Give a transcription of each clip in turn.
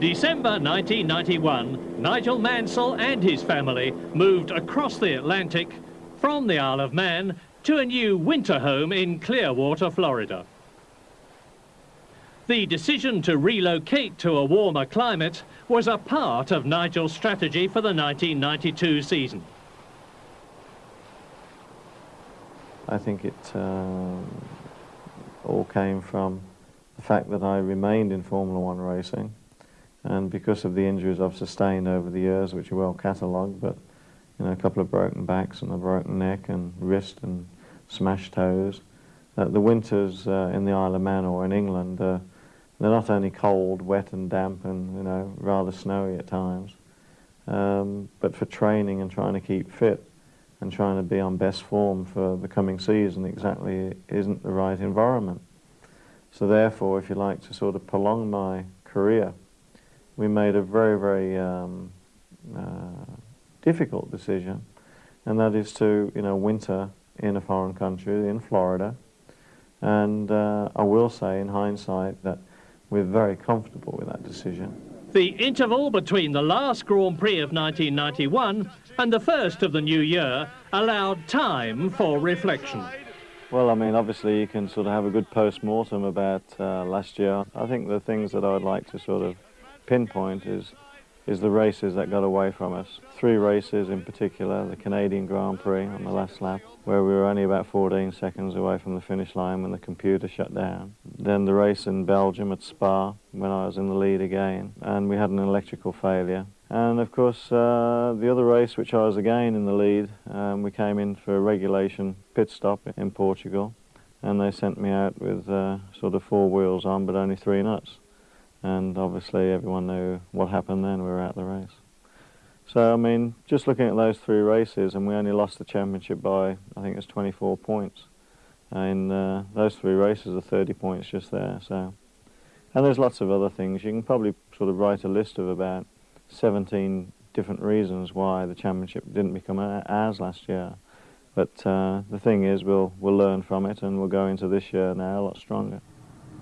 In December 1991, Nigel Mansell and his family moved across the Atlantic from the Isle of Man to a new winter home in Clearwater, Florida. The decision to relocate to a warmer climate was a part of Nigel's strategy for the 1992 season. I think it uh, all came from the fact that I remained in Formula One racing and because of the injuries I've sustained over the years, which are well catalogued, but you know, a couple of broken backs and a broken neck and wrist and smashed toes, uh, the winters uh, in the Isle of Man or in England, uh, they're not only cold, wet and damp and you know rather snowy at times, um, but for training and trying to keep fit and trying to be on best form for the coming season exactly isn't the right environment. So therefore, if you like to sort of prolong my career, we made a very, very um, uh, difficult decision, and that is to, you know, winter in a foreign country, in Florida. And uh, I will say, in hindsight, that we're very comfortable with that decision. The interval between the last Grand Prix of 1991 and the first of the new year allowed time for reflection. Well, I mean, obviously you can sort of have a good post-mortem about uh, last year. I think the things that I would like to sort of pinpoint is is the races that got away from us. Three races in particular, the Canadian Grand Prix on the last lap, where we were only about 14 seconds away from the finish line when the computer shut down. Then the race in Belgium at Spa, when I was in the lead again, and we had an electrical failure. And of course, uh, the other race, which I was again in the lead, um, we came in for a regulation pit stop in Portugal, and they sent me out with uh, sort of four wheels on, but only three nuts and obviously everyone knew what happened then, we were out of the race. So, I mean, just looking at those three races, and we only lost the championship by, I think it was 24 points. And uh, those three races are 30 points just there, so. And there's lots of other things. You can probably sort of write a list of about 17 different reasons why the championship didn't become ours last year. But uh, the thing is, we'll, we'll learn from it, and we'll go into this year now a lot stronger.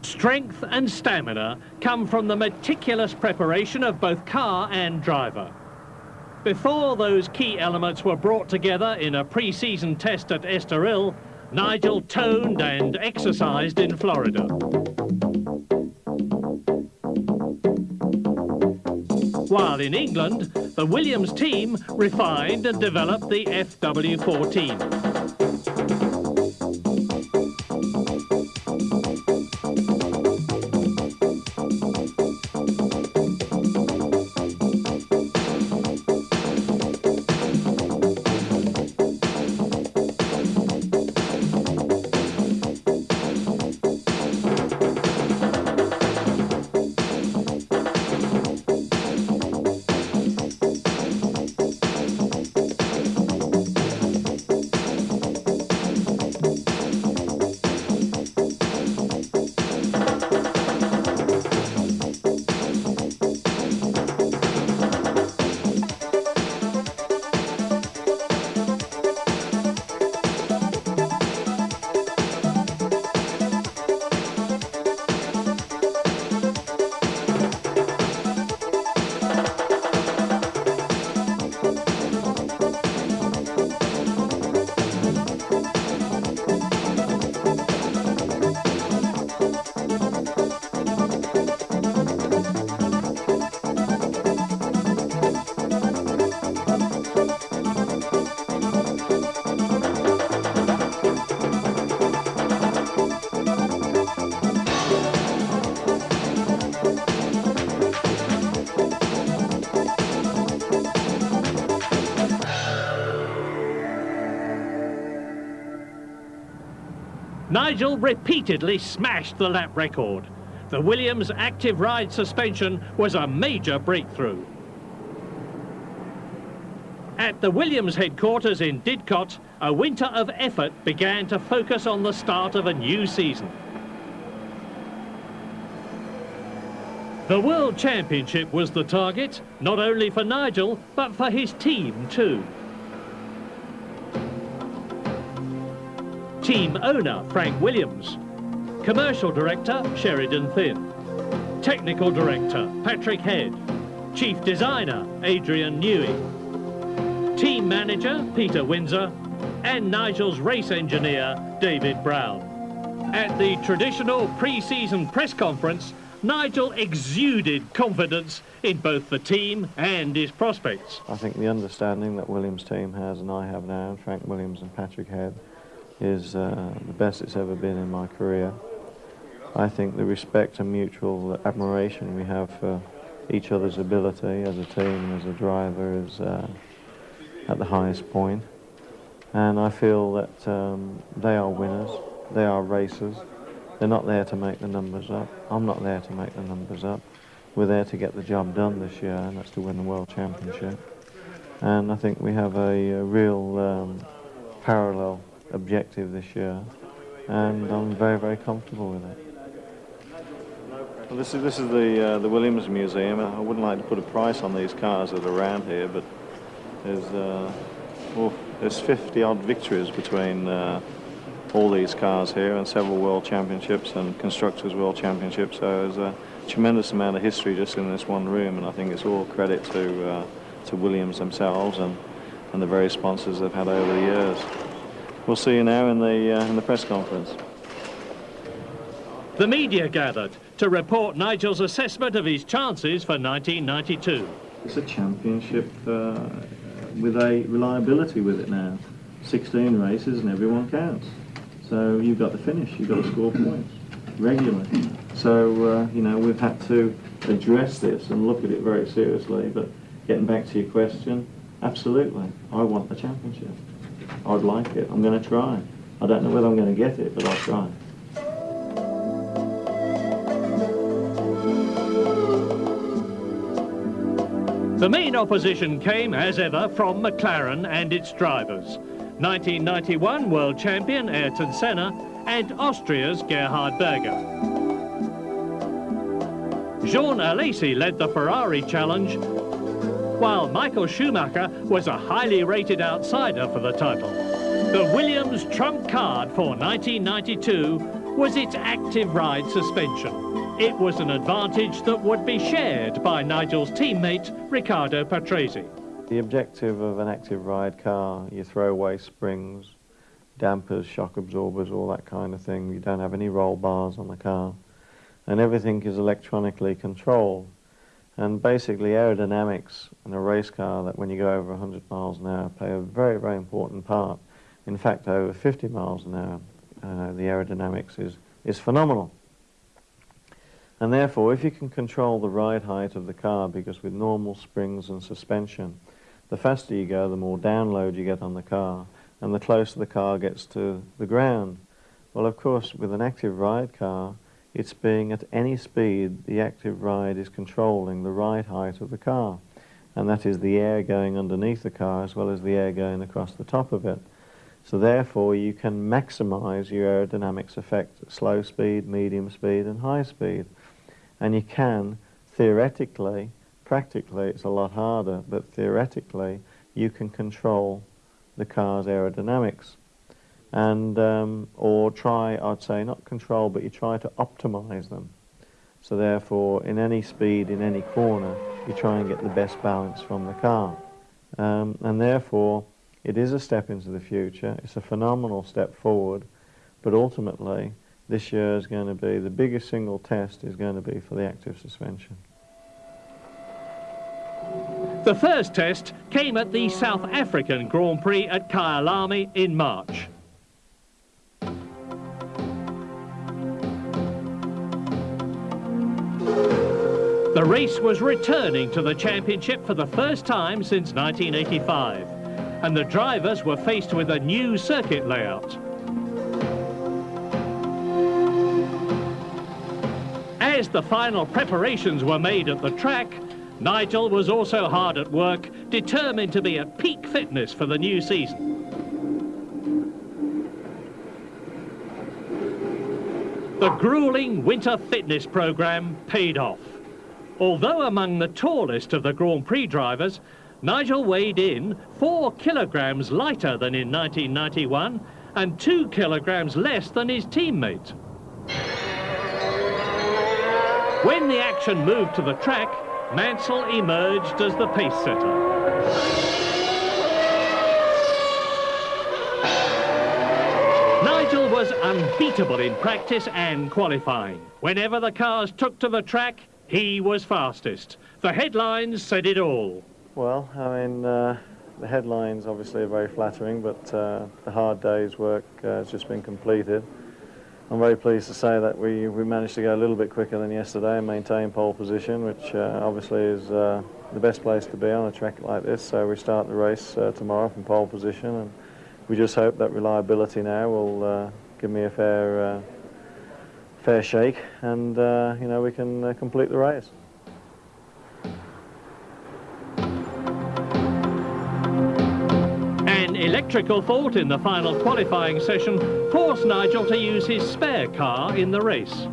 Strength and stamina come from the meticulous preparation of both car and driver. Before those key elements were brought together in a pre-season test at Estoril, Nigel toned and exercised in Florida. While in England, the Williams team refined and developed the FW14. Nigel repeatedly smashed the lap record. The Williams active ride suspension was a major breakthrough. At the Williams headquarters in Didcot, a winter of effort began to focus on the start of a new season. The World Championship was the target, not only for Nigel, but for his team too. Team owner, Frank Williams. Commercial Director, Sheridan Thynne. Technical Director, Patrick Head. Chief Designer, Adrian Newey. Team Manager, Peter Windsor. And Nigel's race engineer, David Brown. At the traditional pre-season press conference, Nigel exuded confidence in both the team and his prospects. I think the understanding that Williams' team has and I have now, Frank Williams and Patrick Head, is uh, the best it's ever been in my career. I think the respect and mutual admiration we have for each other's ability as a team as a driver is uh, at the highest point. And I feel that um, they are winners, they are racers, they're not there to make the numbers up. I'm not there to make the numbers up. We're there to get the job done this year, and that's to win the World Championship. And I think we have a, a real um, parallel objective this year, and I'm very, very comfortable with it. Well, this is this is the uh, the Williams Museum. I wouldn't like to put a price on these cars that are around here, but there's uh, there's 50 odd victories between uh, all these cars here and several world championships and constructors world championships. So there's a tremendous amount of history just in this one room, and I think it's all credit to uh, to Williams themselves and and the various sponsors they've had over the years. We'll see you now in the uh, in the press conference. The media gathered to report Nigel's assessment of his chances for 1992. It's a championship uh, with a reliability with it now. 16 races and everyone counts. So you've got to finish, you've got to score points regularly. So, uh, you know, we've had to address this and look at it very seriously. But getting back to your question, absolutely, I want the championship. I'd like it. I'm going to try. I don't know whether I'm going to get it, but I'll try. The main opposition came, as ever, from McLaren and its drivers. 1991 world champion Ayrton Senna, and Austria's Gerhard Berger. Jean Alesi led the Ferrari challenge, while Michael Schumacher was a highly rated outsider for the title. The Williams trump card for 1992 was its active ride suspension. It was an advantage that would be shared by Nigel's teammate, Riccardo Patrese. The objective of an active ride car, you throw away springs, dampers, shock absorbers, all that kind of thing. You don't have any roll bars on the car. And everything is electronically controlled. And basically aerodynamics in a race car that when you go over 100 miles an hour play a very, very important part. In fact, over 50 miles an hour, uh, the aerodynamics is, is phenomenal. And therefore, if you can control the ride height of the car, because with normal springs and suspension, the faster you go, the more download you get on the car, and the closer the car gets to the ground. Well, of course, with an active ride car, it's being at any speed, the active ride is controlling the ride height of the car. And that is the air going underneath the car as well as the air going across the top of it. So therefore, you can maximize your aerodynamics effect at slow speed, medium speed, and high speed. And you can, theoretically, Practically, it's a lot harder, but theoretically, you can control the car's aerodynamics. And, um, or try, I'd say, not control, but you try to optimize them. So therefore, in any speed, in any corner, you try and get the best balance from the car. Um, and therefore, it is a step into the future. It's a phenomenal step forward. But ultimately, this year is going to be, the biggest single test is going to be for the active suspension. The first test came at the South African Grand Prix at Kyalami in March. The race was returning to the championship for the first time since 1985, and the drivers were faced with a new circuit layout. As the final preparations were made at the track, Nigel was also hard at work, determined to be at peak fitness for the new season. The grueling winter fitness programme paid off. Although among the tallest of the Grand Prix drivers, Nigel weighed in four kilograms lighter than in 1991 and two kilograms less than his teammate. When the action moved to the track, Mansell emerged as the pace setter. Was unbeatable in practice and qualifying. Whenever the cars took to the track, he was fastest. The headlines said it all. Well, I mean, uh, the headlines obviously are very flattering, but uh, the hard day's work uh, has just been completed. I'm very pleased to say that we, we managed to go a little bit quicker than yesterday and maintain pole position, which uh, obviously is uh, the best place to be on a track like this. So we start the race uh, tomorrow from pole position, and we just hope that reliability now will give me a fair uh, fair shake, and uh, you know we can complete the race. An electrical fault in the final qualifying session forced Nigel to use his spare car in the race. And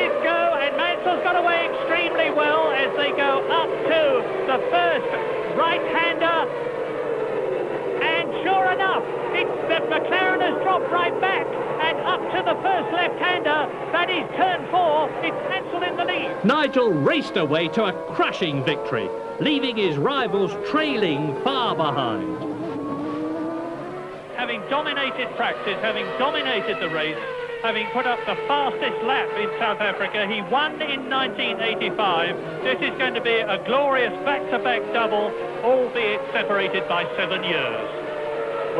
it's go, and Mansell's got away extremely well as they go up to the first right-hander. Sure enough, it's that McLaren has dropped right back and up to the first left-hander. That is turn four. It's Mansell in the lead. Nigel raced away to a crushing victory leaving his rivals trailing far behind. Having dominated practice, having dominated the race, having put up the fastest lap in South Africa, he won in 1985. This is going to be a glorious back-to-back -back double, albeit separated by seven years.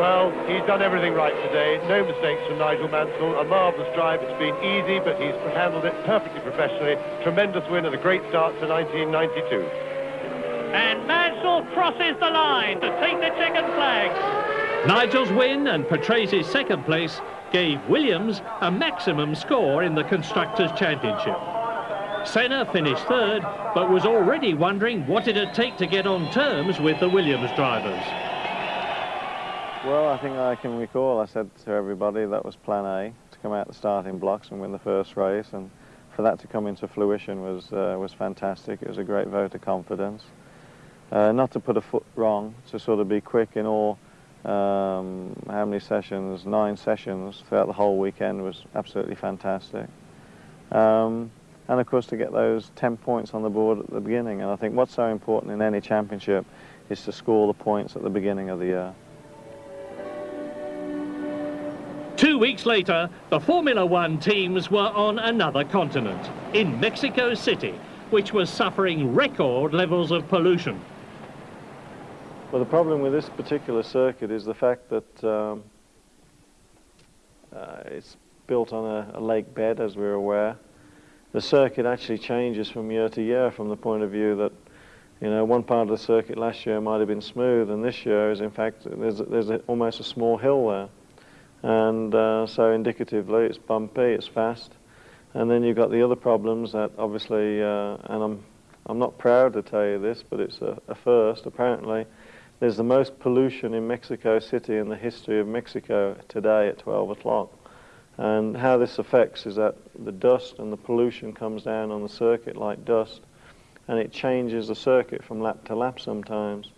Well, he's done everything right today. No mistakes from Nigel Mansell. A marvellous drive. It's been easy, but he's handled it perfectly professionally. Tremendous win and a great start to 1992. And Mansell crosses the line to take the checkered flag. Nigel's win and Patrese's second place gave Williams a maximum score in the Constructors' Championship. Senna finished third, but was already wondering what it'd take to get on terms with the Williams drivers. Well, I think I can recall I said to everybody that was plan A, to come out the starting blocks and win the first race, and for that to come into fruition was, uh, was fantastic. It was a great vote of confidence. Uh, not to put a foot wrong, to sort of be quick in all, um, how many sessions, nine sessions throughout the whole weekend was absolutely fantastic. Um, and of course to get those 10 points on the board at the beginning. And I think what's so important in any championship is to score the points at the beginning of the year. Two weeks later, the Formula One teams were on another continent, in Mexico City, which was suffering record levels of pollution. Well, the problem with this particular circuit is the fact that um, uh, it's built on a, a, lake bed, as we're aware. The circuit actually changes from year to year from the point of view that, you know, one part of the circuit last year might have been smooth, and this year is, in fact, there's, there's a, almost a small hill there. And uh, so indicatively, it's bumpy, it's fast. And then you've got the other problems that obviously, uh, and I'm, I'm not proud to tell you this, but it's a, a first, apparently, there's the most pollution in Mexico City in the history of Mexico today at 12 o'clock. And how this affects is that the dust and the pollution comes down on the circuit like dust, and it changes the circuit from lap to lap sometimes.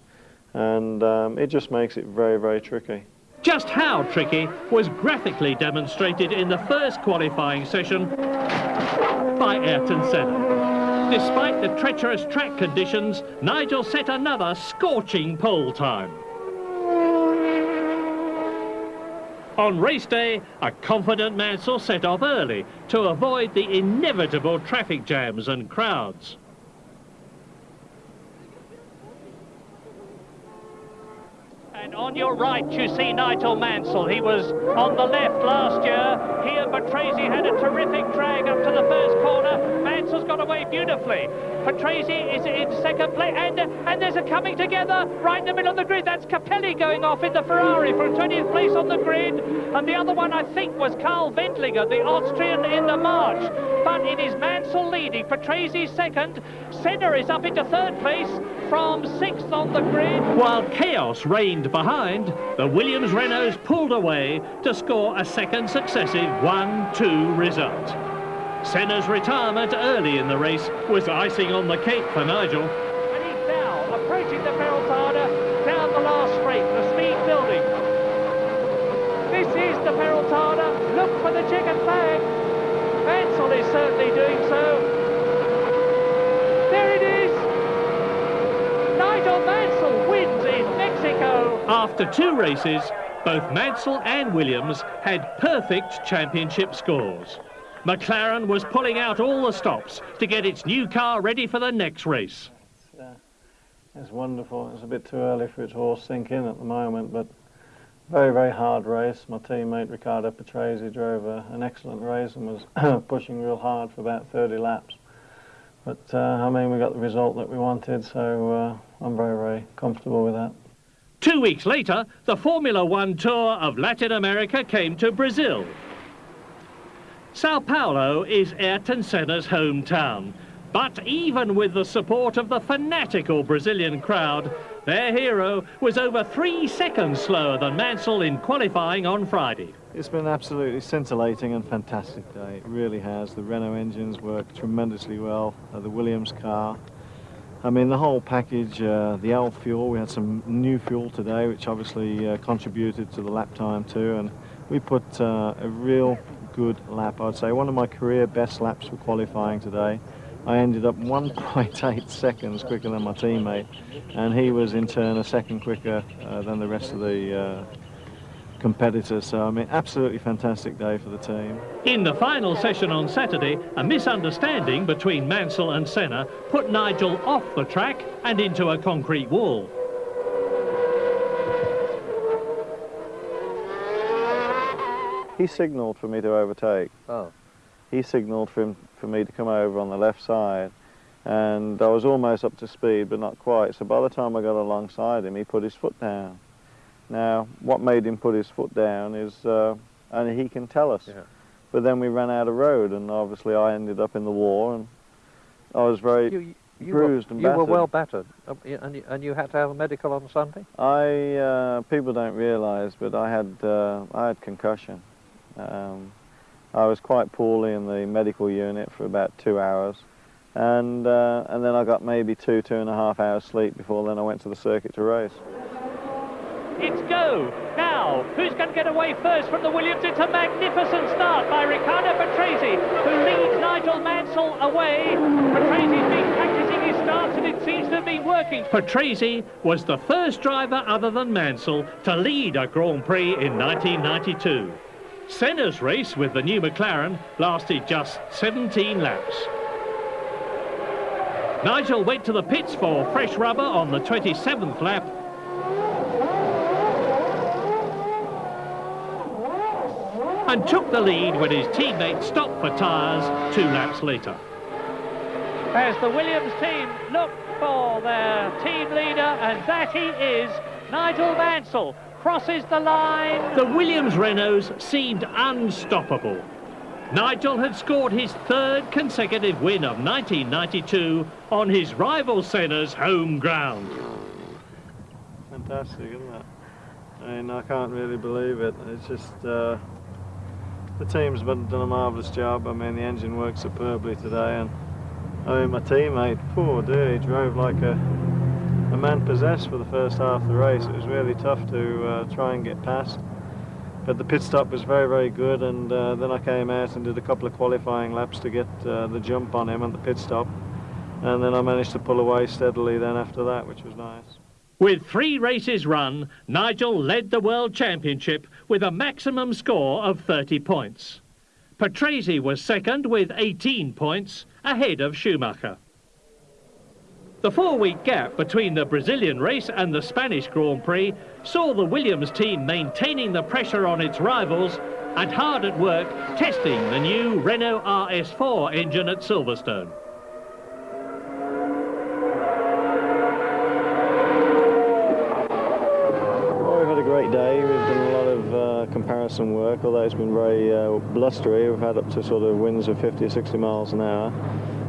And um, it just makes it very, very tricky. Just how tricky was graphically demonstrated in the first qualifying session by Ayrton Senna. Despite the treacherous track conditions, Nigel set another scorching pole time. On race day, a confident Mansell set off early to avoid the inevitable traffic jams and crowds. And on your right, you see Nigel Mansell. He was on the left last year. Here, Patrese had a terrific drag up to the first corner. Mansell's got away beautifully. Patrese is in second place, and, and there's a coming together right in the middle of the grid. That's Capelli going off in the Ferrari for 20th place on the grid. And the other one, I think, was Karl Wendlinger, the Austrian in the March. But it is Mansell leading. Patrese second. Senna is up into third place from sixth on the grid. While chaos reigned behind, the Williams Renaults pulled away to score a second successive 1-2 result. Senna's retirement early in the race was icing on the cake for Nigel. And he's now approaching the Peraltada down the last straight, the speed building. This is the Peraltada. Look for the checkered flag. Mansell is certainly doing so. There it is. Nigel Mansell wins in Mexico. After two races, both Mansell and Williams had perfect championship scores. McLaren was pulling out all the stops to get its new car ready for the next race. It's, uh, it's wonderful. It's a bit too early for it to all sink in at the moment, but very, very hard race. My teammate Riccardo Patrese drove a, an excellent race and was pushing real hard for about 30 laps. But, uh, I mean, we got the result that we wanted, so uh, I'm very, very comfortable with that. Two weeks later, the Formula One Tour of Latin America came to Brazil. Sao Paulo is Ayrton Senna's hometown. But even with the support of the fanatical Brazilian crowd, their hero was over three seconds slower than Mansell in qualifying on Friday. It's been absolutely scintillating and fantastic day. It really has. The Renault engines work tremendously well. Uh, the Williams car. I mean, the whole package, uh, the old fuel, we had some new fuel today, which obviously uh, contributed to the lap time too. And we put uh, a real good lap. I'd say one of my career best laps for qualifying today. I ended up 1.8 seconds quicker than my teammate, and he was in turn a second quicker uh, than the rest of the competitors. So, I mean, absolutely fantastic day for the team. In the final session on Saturday, a misunderstanding between Mansell and Senna put Nigel off the track and into a concrete wall. He signalled for me to overtake. Oh. He signalled for, him, for me to come over on the left side. And I was almost up to speed, but not quite. So by the time I got alongside him, he put his foot down. Now, what made him put his foot down is, uh, and he can tell us. Yeah. But then we ran out of road, and obviously I ended up in the war, and I was very You, you, bruised were, and you were well battered, Um, and you, and you had to have a medical on Sunday. I uh, people don't realise, but I had uh, I had concussion. Um, I was quite poorly in the medical unit for about two hours, and uh, and then I got maybe two two and a half hours sleep before then I went to the circuit to race. It's go. Now, who's going to get away first from the Williams? It's a magnificent start by Riccardo Patrese, who leads Nigel Mansell away. Patrese's been practicing his starts and it seems to been working. Patrese was the first driver other than Mansell to lead a Grand Prix in 1992. Senna's race with the new McLaren lasted just 17 laps. Nigel went to the pits for fresh rubber on the 27th lap and took the lead when his teammate stopped for tyres two laps later. As the Williams team look for their team leader, and that he is, Nigel Mansell crosses the line. The Williams Renaults seemed unstoppable. Nigel had scored his third consecutive win of 1992 on his rival Senna's home ground. Fantastic, isn't it? I mean, I can't really believe it. It's just uh, the team's been, done a marvellous job. I mean, the engine worked superbly today, and I mean, my teammate, poor dear, he drove like a a man possessed for the first half of the race. It was really tough to uh, try and get past. But the pit stop was very, very good, and uh, then I came out and did a couple of qualifying laps to get uh, the jump on him at the pit stop. And then I managed to pull away steadily then after that, which was nice. With three races run, Nigel led the World Championship with a maximum score of 30 points. Patrese was second with 18 points, ahead of Schumacher. The four-week gap between the Brazilian race and the Spanish Grand Prix saw the Williams team maintaining the pressure on its rivals and hard at work testing the new Renault RS4 engine at Silverstone. Comparison work, although it's been very uh, blustery. We've had up to sort of winds of 50 or 60 miles an hour.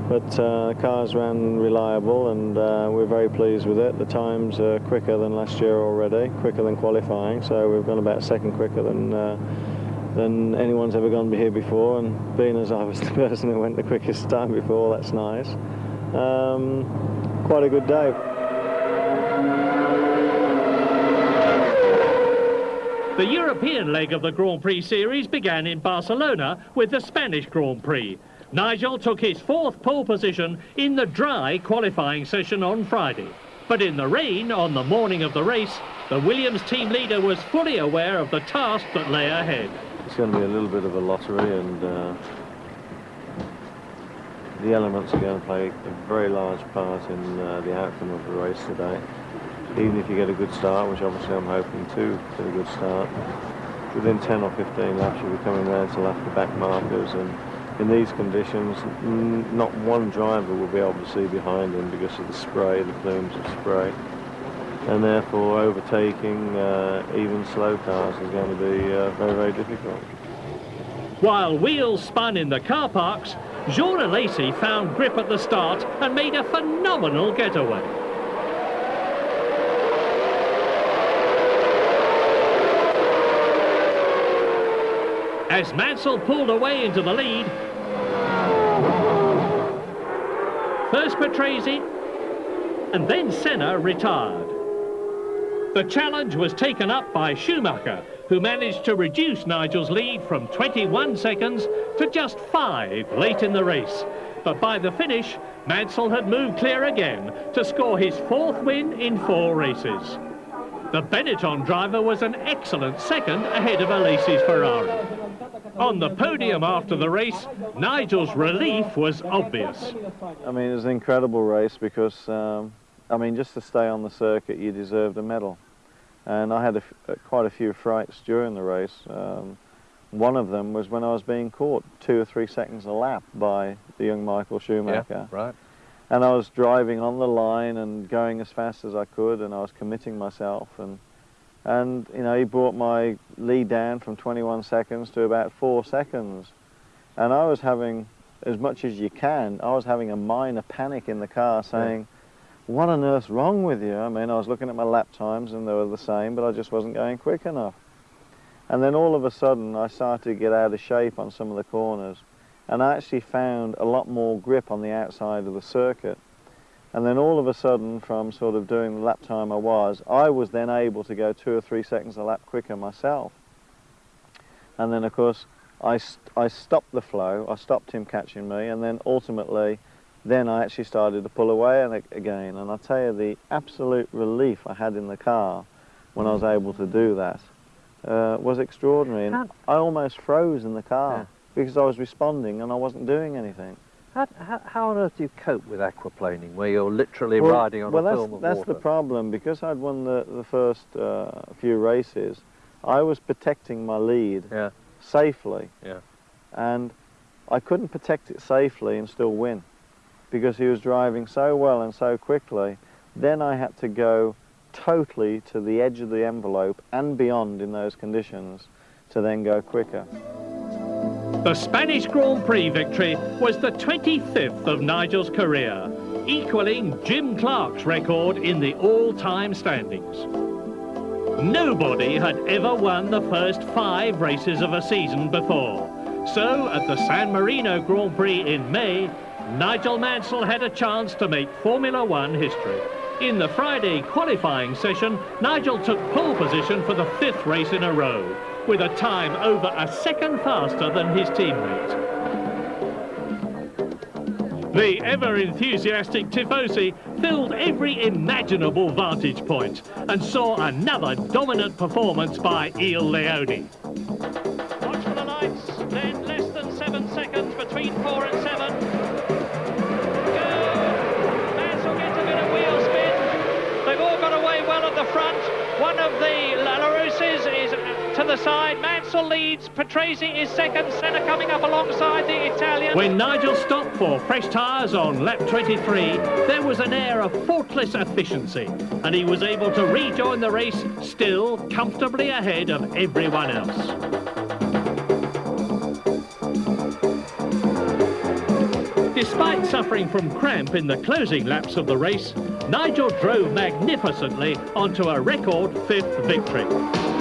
But uh, cars ran reliable and uh, we're very pleased with it. The times are quicker than last year already, quicker than qualifying. So we've gone about a second quicker than uh, than anyone's ever gone here before. And being as I was the person who went the quickest time before, that's nice. Um, quite a good day. The European leg of the Grand Prix series began in Barcelona with the Spanish Grand Prix. Nigel took his fourth pole position in the dry qualifying session on Friday. But in the rain on the morning of the race, the Williams team leader was fully aware of the task that lay ahead. It's going to be a little bit of a lottery and uh, the elements are going to play a very large part in uh, the outcome of the race today. Even if you get a good start, which obviously I'm hoping to get a good start, within 10 or 15 laps you'll be coming around to lap the back markers and in these conditions, not one driver will be able to see behind them because of the spray, the plumes of spray. And therefore, overtaking uh, even slow cars is going to be uh, very, very difficult. While wheels spun in the car parks, Jean Alesi found grip at the start and made a phenomenal getaway. As Mansell pulled away into the lead, first Patrese and then Senna retired. The challenge was taken up by Schumacher, who managed to reduce Nigel's lead from 21 seconds to just five late in the race. But by the finish, Mansell had moved clear again to score his fourth win in four races. The Benetton driver was an excellent second ahead of Alesi's Ferrari. On the podium after the race, Nigel's relief was obvious. I mean, it was an incredible race because, um, I mean, just to stay on the circuit, you deserved a medal. And I had a, quite a few frights during the race. Um, one of them was when I was being caught two or three seconds a lap by the young Michael Schumacher. Yeah, right. And I was driving on the line and going as fast as I could, and I was committing myself. And and you know he brought my lead down from 21 seconds to about four seconds. And I was having as much as you can I was having a minor panic in the car saying yeah. what on earth's wrong with you? I mean I was looking at my lap times and they were the same but I just wasn't going quick enough. And then all of a sudden I started to get out of shape on some of the corners. And I actually found a lot more grip on the outside of the circuit and then all of a sudden, from sort of doing the lap time I was, I was then able to go two or three seconds a lap quicker myself. And then, of course, I, st I stopped the flow, I stopped him catching me, and then ultimately, then I actually started to pull away and again. And I tell you, the absolute relief I had in the car when I was able to do that uh, was extraordinary. And I almost froze in the car yeah. because I was responding and I wasn't doing anything. How, how, how, on earth do you cope with aquaplaning, where you're literally well, riding on well, a film of that's water? the problem. Because I'd won the, the first uh, few races, I was protecting my lead yeah. safely. Yeah. And I couldn't protect it safely and still win because he was driving so well and so quickly. Then I had to go totally to the edge of the envelope and beyond in those conditions to then go quicker. The Spanish Grand Prix victory was the 25th of Nigel's career, equaling Jim Clark's record in the all-time standings. Nobody had ever won the first five races of a season before. So at the San Marino Grand Prix in May, Nigel Mansell had a chance to make Formula One history. In the Friday qualifying session, Nigel took pole position for the fifth race in a row with a time over a second faster than his teammate. The ever-enthusiastic Tifosi filled every imaginable vantage point and saw another dominant performance by Il Leone. The side. Mansell leads. Patrese is second. Senna coming up alongside the Italian. When Nigel stopped for fresh tyres on lap 23, there was an air of faultless efficiency, and he was able to rejoin the race still comfortably ahead of everyone else. Despite suffering from cramp in the closing laps of the race, Nigel drove magnificently onto a record fifth victory.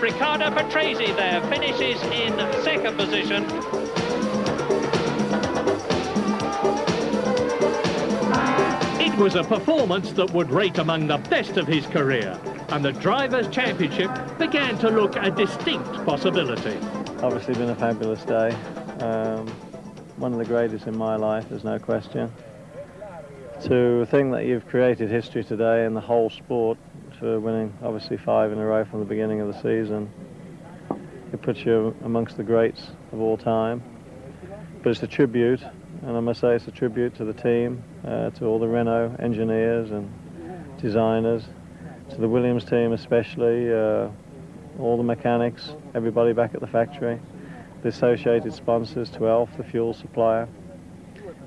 Riccardo Patrese there finishes in second position. It was a performance that would rate among the best of his career, and the Drivers' Championship began to look a distinct possibility. Obviously been a fabulous day. Um, one of the greatest in my life, there's no question. To think that you've created history today in the whole sport for winning obviously five in a row from the beginning of the season, it puts you amongst the greats of all time. But it's a tribute, and I must say it's a tribute to the team, uh, to all the Renault engineers and designers, to the Williams team especially, uh, all the mechanics, everybody back at the factory, the associated sponsors to ELF, the fuel supplier.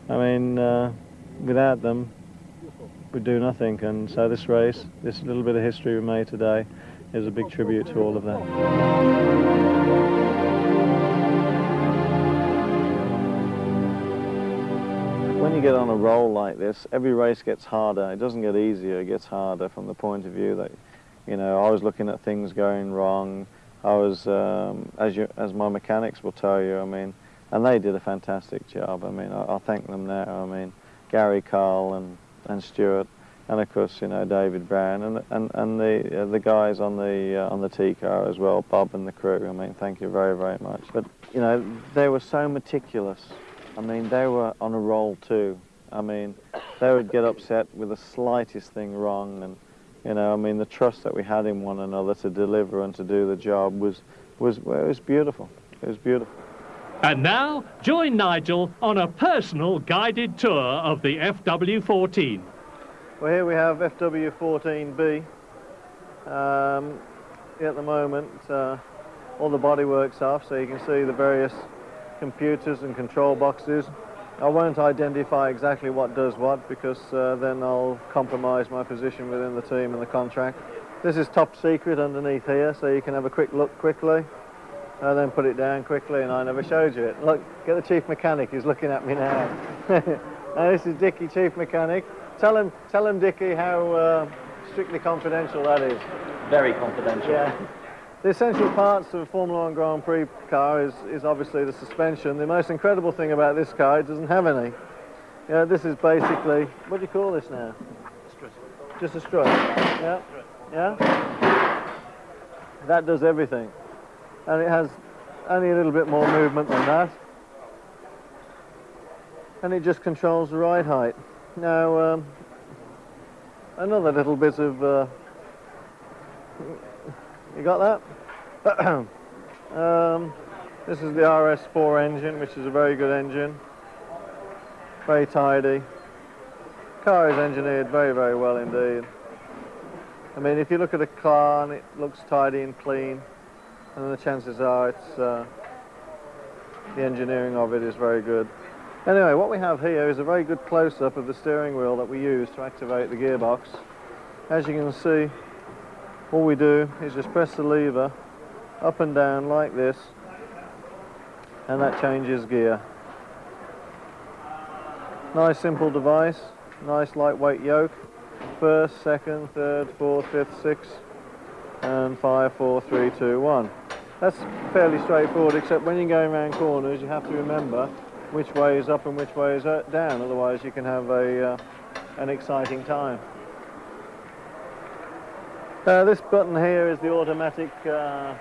I mean, uh, without them, we'd do nothing. And so this race, this little bit of history we made today, is a big tribute to all of that. When you get on a roll like this, every race gets harder. It doesn't get easier, it gets harder from the point of view that, you know, I was looking at things going wrong. I was, um, as, you, as my mechanics will tell you, I mean, and they did a fantastic job. I mean, I, I thank them now. I mean, Gary Carl and, and Stuart, and of course, you know, David Brown, and, and, and the, uh, the guys on the, uh, on the T-car as well, Bob and the crew. I mean, thank you very, very much. But, you know, they were so meticulous. I mean, they were on a roll too. I mean, they would get upset with the slightest thing wrong, and you know, I mean, the trust that we had in one another to deliver and to do the job was, was, well, it was beautiful. It was beautiful. And now, join Nigel on a personal guided tour of the FW14. Well, here we have FW14B. Um, at the moment, uh, all the bodywork's off, so you can see the various computers and control boxes. I won't identify exactly what does what because uh, then I'll compromise my position within the team and the contract. This is top secret underneath here, so you can have a quick look quickly and then put it down quickly and I never showed you it. Look, get the chief mechanic, he's looking at me now. now this is Dickie, chief mechanic. Tell him, tell him Dickie, how uh, strictly confidential that is. Very confidential. Yeah. The essential parts of a Formula One Grand Prix car is, is obviously the suspension. The most incredible thing about this car, it doesn't have any. Yeah, this is basically, what do you call this now? Strut. Just a strut. Yeah. Yeah. That does everything. And it has only a little bit more movement than that. And it just controls the ride height. Now, um, another little bit of, uh, you got that? um, this is the RS4 engine, which is a very good engine. Very tidy. Car is engineered very, very well indeed. I mean, if you look at a car and it looks tidy and clean, and the chances are it's uh, the engineering of it is very good. Anyway, what we have here is a very good close-up of the steering wheel that we use to activate the gearbox. As you can see, all we do is just press the lever up and down like this, and that changes gear. Nice simple device, nice lightweight yoke. First, second, third, fourth, fifth, sixth, and five, four, three, two, one. That's fairly straightforward, except when you're going around corners, you have to remember which way is up and which way is down, otherwise you can have a, uh, an exciting time. Uh, this button here is the automatic, uh,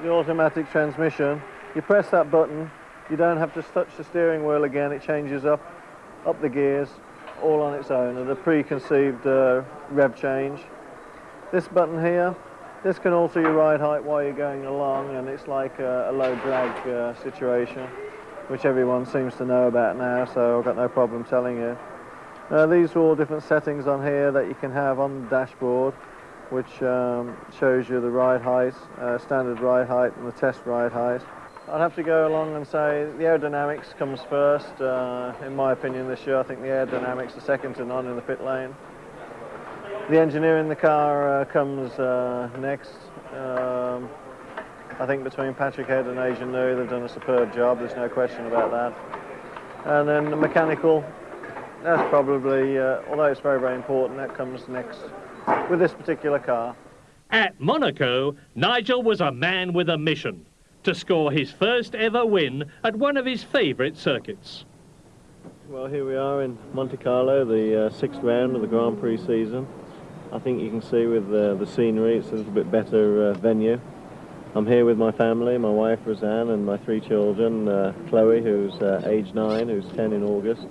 the automatic transmission. You press that button, you don't have to touch the steering wheel again, it changes up up the gears, all on its own at a preconceived uh, rev change. This button here, this can alter your ride height while you're going along and it's like a, a low drag uh, situation, which everyone seems to know about now, so I've got no problem telling you. Uh, these are all different settings on here that you can have on the dashboard, which um, shows you the ride height, uh, standard ride height and the test ride height. I'd have to go along and say the aerodynamics comes first. Uh, in my opinion this year, I think the aerodynamics are second to none in the pit lane. The engineering in the car uh, comes uh, next. Um, I think between Patrick Head and Adrian Newey, they've done a superb job, there's no question about that. And then the mechanical, that's probably, uh, although it's very, very important, that comes next with this particular car. At Monaco, Nigel was a man with a mission to score his first ever win at one of his favourite circuits. Well, here we are in Monte Carlo, the uh, sixth round of the Grand Prix season. I think you can see with uh, the scenery, it's a little bit better uh, venue. I'm here with my family, my wife Roseanne and my three children, uh, Chloe, who's uh, age nine, who's 10 in August,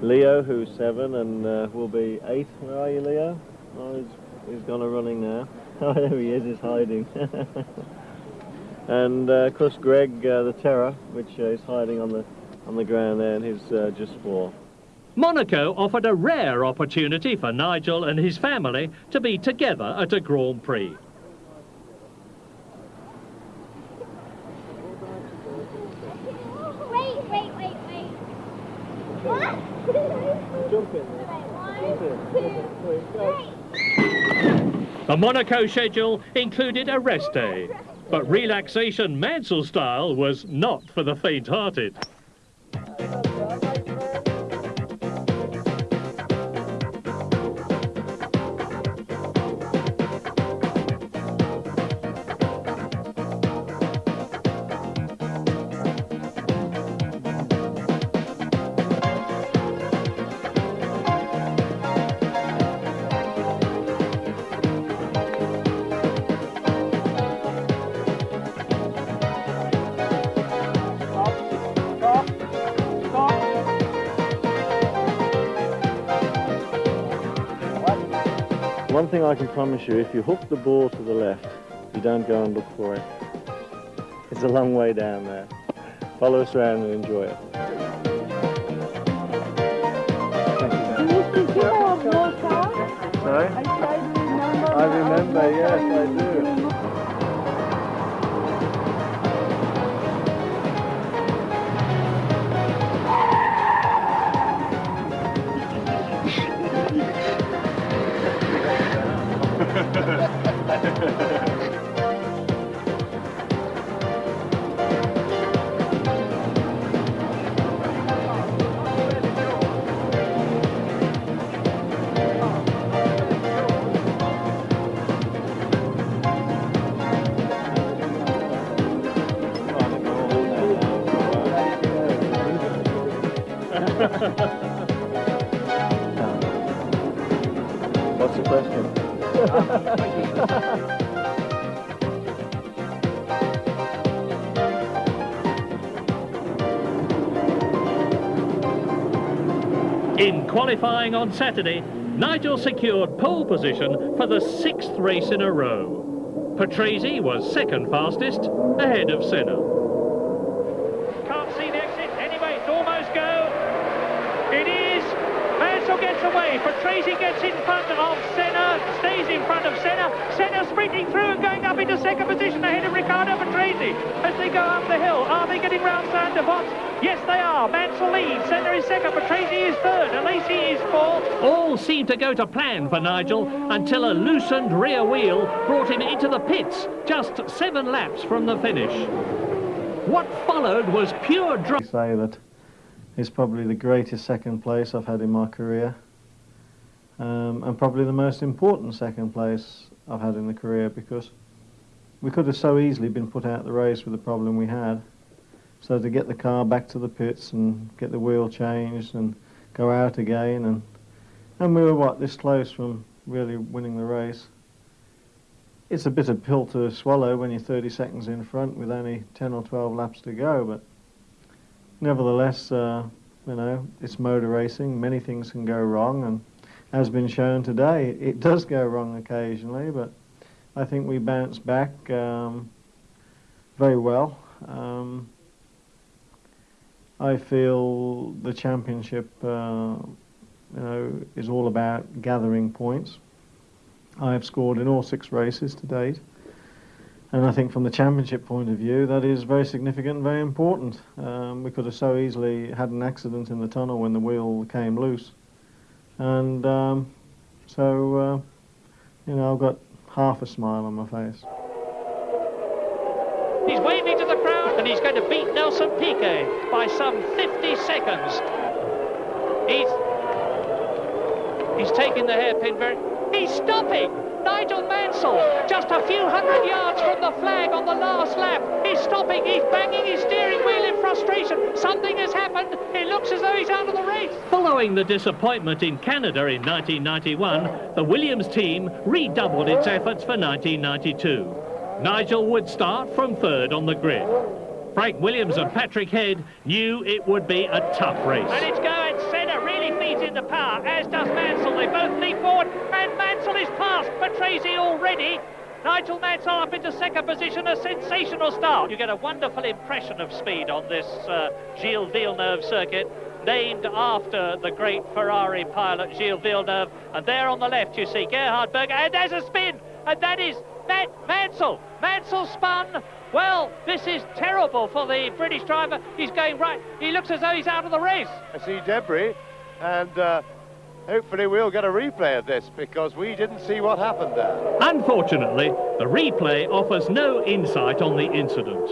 Leo, who's seven and uh, will be eight. Where are you, Leo? Oh, he's, he's gone a running now. Oh, there he is, he's hiding. and uh, of course Greg, uh, the Terror, which is hiding on the on the ground there, and he's just four. Monaco offered a rare opportunity for Nigel and his family to be together at a Grand Prix. Wait, wait, wait, wait. What? Jump in The Monaco schedule included a rest day, but relaxation Mansell style was not for the faint-hearted. Thing I can promise you, if you hook the ball to the left, you don't go and look for it. It's a long way down there. Follow us around and enjoy it. Sorry? I remember, yes, I do. What's the question? In qualifying on Saturday, Nigel secured pole position for the sixth race in a row. Patrese was second fastest, ahead of Senna. Can't see the exit. Anyway, it's almost go. It is. Mansell gets away. Patrese gets in front of Senna. Stays in front of Senna. Senna sprinting through and going up into second position ahead of Riccardo Patrese as they go up the hill. Are they getting round Sainte Devote? Yes, they are. Mansell leads. Senna is second. Patrese is third. And Alesi is fourth. All seemed to go to plan for Nigel until a loosened rear wheel brought him into the pits just seven laps from the finish. What followed was pure drama. say that it's probably the greatest second place I've had in my career um, and probably the most important second place I've had in the career because we could have so easily been put out of the race with the problem we had. So to get the car back to the pits and get the wheel changed and go out again and and we were what this close from really winning the race. It's a bit bitter pill to swallow when you're 30 seconds in front with only 10 or 12 laps to go, but nevertheless, uh, you know, it's motor racing. Many things can go wrong, and as been shown today, it does go wrong occasionally. But I think we bounced back um, very well. Um, I feel the championship, uh, you know, is all about gathering points. I have scored in all six races to date. And I think from the championship point of view, that is very significant very important. Um, we could have so easily had an accident in the tunnel when the wheel came loose. And um, so, uh, you know, I've got half a smile on my face. He's waving to the crowd and he's going to beat Nelson Piquet by some 50 seconds. He's he's taking the hairpin very... He's stopping! Nigel Mansell, just a few hundred yards from the flag on the last lap. He's stopping, he's banging his steering wheel in frustration. Something has happened. It looks as though he's out of the race. Following the disappointment in Canada in 1991, the Williams team redoubled its efforts for 1992. Nigel would start from third on the grid. Frank Williams and Patrick Head knew it would be a tough race. And it's going. centre, really feeds into power, as does Mansell. They both leap forward, and Mansell is past Patrese already. Nigel Mansell up into second position, a sensational start. You get a wonderful impression of speed on this uh, Gilles Villeneuve circuit, named after the great Ferrari pilot Gilles Villeneuve. And there on the left you see Gerhard Berger, and there's a spin, and that is Matt Mansell. Mansell spun. Well, this is terrible for the British driver. He's going right. He looks as though he's out of the race. I see debris, and uh, hopefully we'll get a replay of this because we didn't see what happened there. Unfortunately, the replay offers no insight on the incident.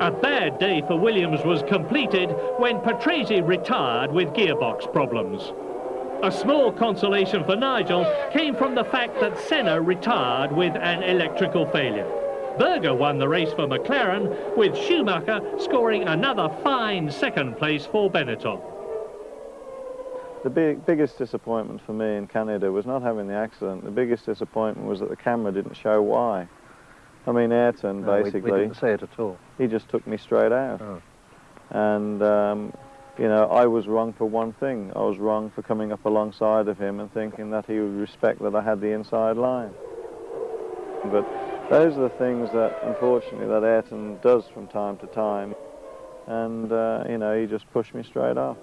A bad day for Williams was completed when Patrese retired with gearbox problems. A small consolation for Nigel came from the fact that Senna retired with an electrical failure. Berger won the race for McLaren, with Schumacher scoring another fine second place for Benetton. The big, biggest disappointment for me in Canada was not having the accident. The biggest disappointment was that the camera didn't show why. I mean, Ayrton No, we- basically, we, didn't say it at all. he just took me straight out. Oh. And, um, you know, I was wrong for one thing. I was wrong for coming up alongside of him and thinking that he would respect that I had the inside line. But those are the things that, unfortunately, that Ayrton does from time to time. And, uh, you know, he just pushed me straight off.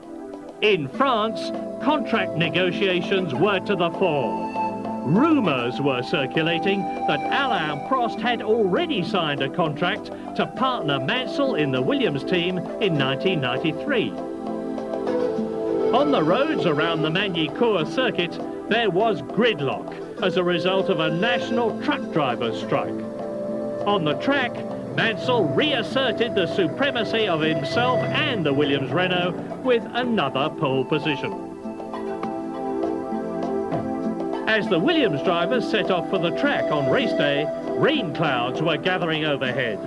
In France, contract negotiations were to the fore. Rumours were circulating that Alain Prost had already signed a contract to partner Mansell in the Williams team in 1993. On the roads around the Magny-Cours circuit, there was gridlock as a result of a national truck drivers' strike. On the track, Mansell reasserted the supremacy of himself and the Williams Renault with another pole position. As the Williams drivers set off for the track on race day, rain clouds were gathering overhead.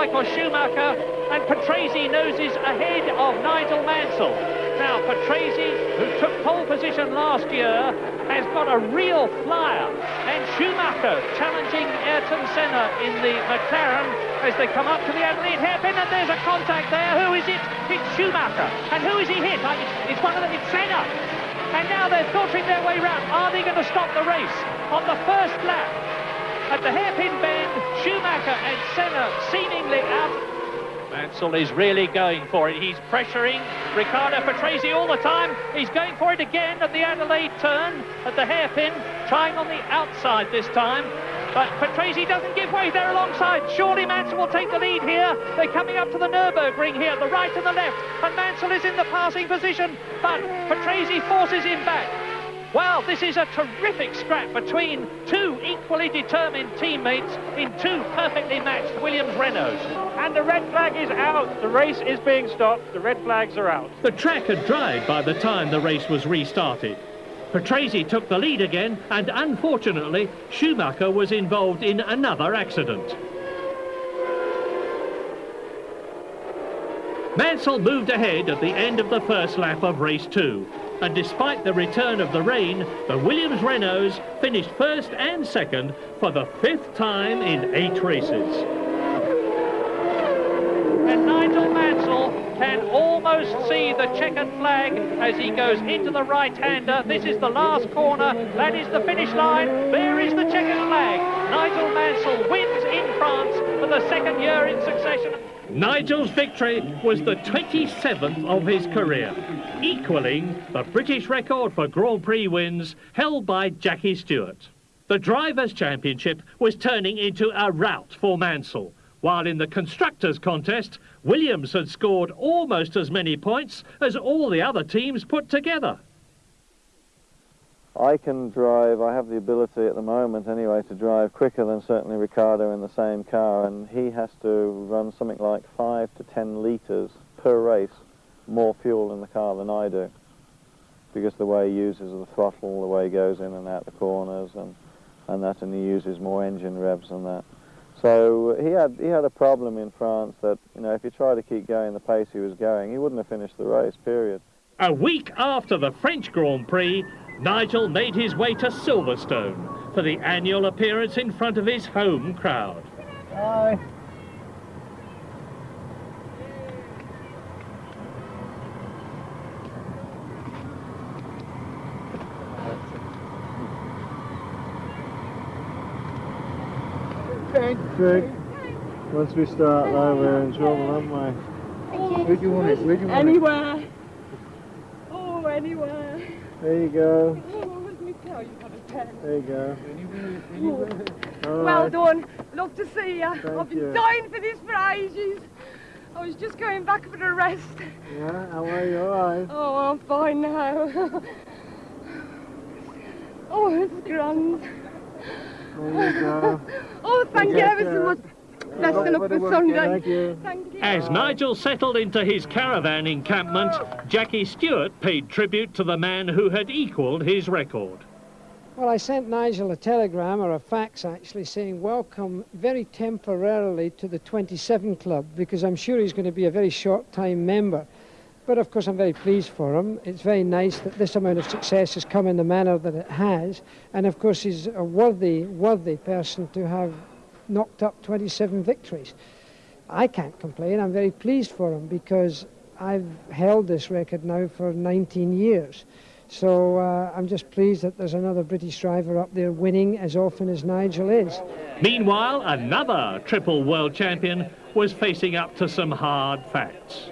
Michael Schumacher and Patrese noses ahead of Nigel Mansell. Now Patrese, who took pole position last year, has got a real flyer and Schumacher challenging Ayrton Senna in the McLaren as they come up to the Adelaide hairpin and there's a contact there. Who is it? It's Schumacher. And who is he hit? It's, it's one of them. it's Senna. And now they're filtering their way round. Are they going to stop the race? On the first lap, at the hairpin bend, Schumacher and Senna seemingly out. Mansell is really going for it. He's pressuring Riccardo Patrese all the time. He's going for it again at the Adelaide turn, at the hairpin, trying on the outside this time. But Patrese doesn't give way there alongside. Surely Mansell will take the lead here. They're coming up to the Nürburgring here, the right and the left. And Mansell is in the passing position. But Patrese forces him back. Well, this is a terrific scrap between two equally determined teammates in two perfectly matched Williams Renaults. And the red flag is out. The race is being stopped. The red flags are out. The track had dried by the time the race was restarted. Patrese took the lead again, and unfortunately, Schumacher was involved in another accident. Mansell moved ahead at the end of the first lap of race two. And despite the return of the rain, the Williams Renaults finished first and second for the fifth time in eight races. And Nigel Mansell can almost see the checkered flag as he goes into the right-hander. This is the last corner. That is the finish line. There is the checkered flag. Nigel Mansell wins in France for the second year in succession. Nigel's victory was the 27th of his career, equaling the British record for Grand Prix wins held by Jackie Stewart. The Drivers' Championship was turning into a rout for Mansell, while in the Constructors' contest, Williams had scored almost as many points as all the other teams put together. I can drive, I have the ability at the moment anyway to drive quicker than certainly Riccardo in the same car and he has to run something like 5 to 10 litres per race more fuel in the car than I do because the way he uses the throttle, the way he goes in and out the corners and, and that and he uses more engine revs than that. So he had, he had a problem in France that, you know, if he tried to keep going the pace he was going, he wouldn't have finished the race, period. A week after the French Grand Prix, Nigel made his way to Silverstone for the annual appearance in front of his home crowd. Hi. Good. Once we start though, we're in trouble, aren't we? Where do you want it? Where do you want Anywhere. Oh, anywhere. There you go. Oh, let you what a pen. There you go. Anywhere, anywhere. All Well done. Love to see you. Thank I've been you. dying for this for ages. I was just going back for a rest. Yeah, how are you? All right. Oh, I'm fine now. oh, it's grand. There you go. Oh, thank you Take ever so much. Blessing up Everybody for Sunday. Thank you. Thank you. As Nigel settled into his caravan encampment, oh. Jackie Stewart paid tribute to the man who had equalled his record. Well, I sent Nigel a telegram, or a fax actually, saying welcome very temporarily to the 27 Club, because I'm sure he's going to be a very short time member. But of course, I'm very pleased for him. It's very nice that this amount of success has come in the manner that it has. And of course, he's a worthy, worthy person to have knocked up 27 victories. I can't complain. I'm very pleased for him because I've held this record now for 19 years. So uh, I'm just pleased that there's another British driver up there winning as often as Nigel is. Meanwhile, another triple world champion was facing up to some hard facts.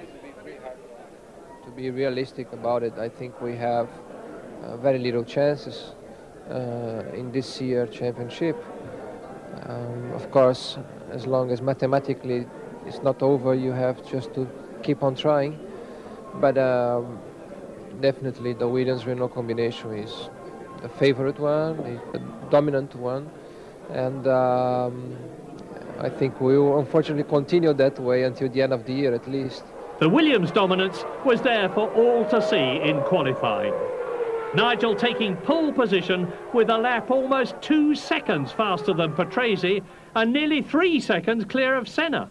Be realistic about it, I think we have uh, very little chances uh, in this year championship. Um, of course, as long as mathematically it's not over, you have just to keep on trying. But um, definitely the Williams Renault combination is the favorite one, the dominant one, and um, I think we will unfortunately continue that way until the end of the year at least. The Williams dominance was there for all to see in qualifying. Nigel taking pole position with a lap almost two seconds faster than Patrese and nearly three seconds clear of Senna.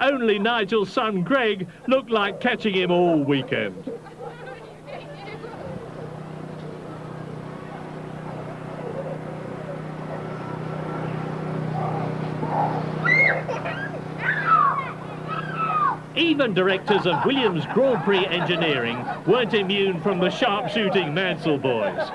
Only Nigel's son Greg looked like catching him all weekend. Even directors of Williams Grand Prix Engineering weren't immune from the sharpshooting Mansell boys.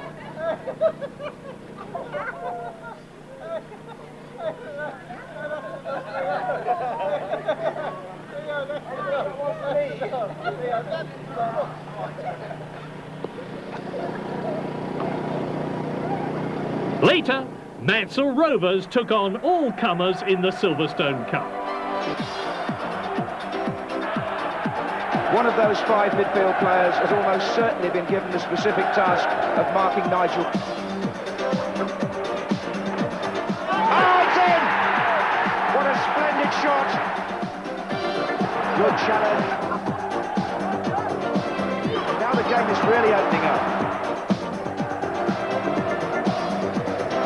Later, Mansell Rovers took on all comers in the Silverstone Cup. One of those five midfield players has almost certainly been given the specific task of marking Nigel. Oh, it's in! What a splendid shot! Good challenge. Now the game is really opening up.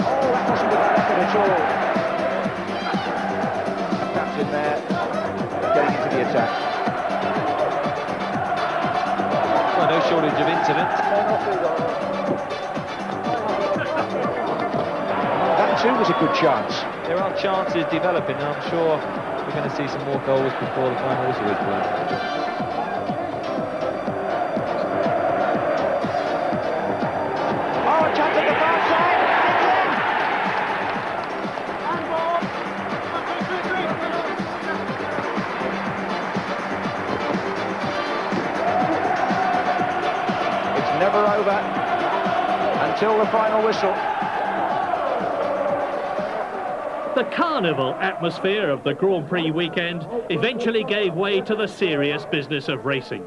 Oh, that wasn't a bad effort at all. No shortage of incidents. That too was a good chance. There are chances developing, and I'm sure we're going to see some more goals before the final whistle is blown. Until the final whistle. The carnival atmosphere of the Grand Prix weekend eventually gave way to the serious business of racing.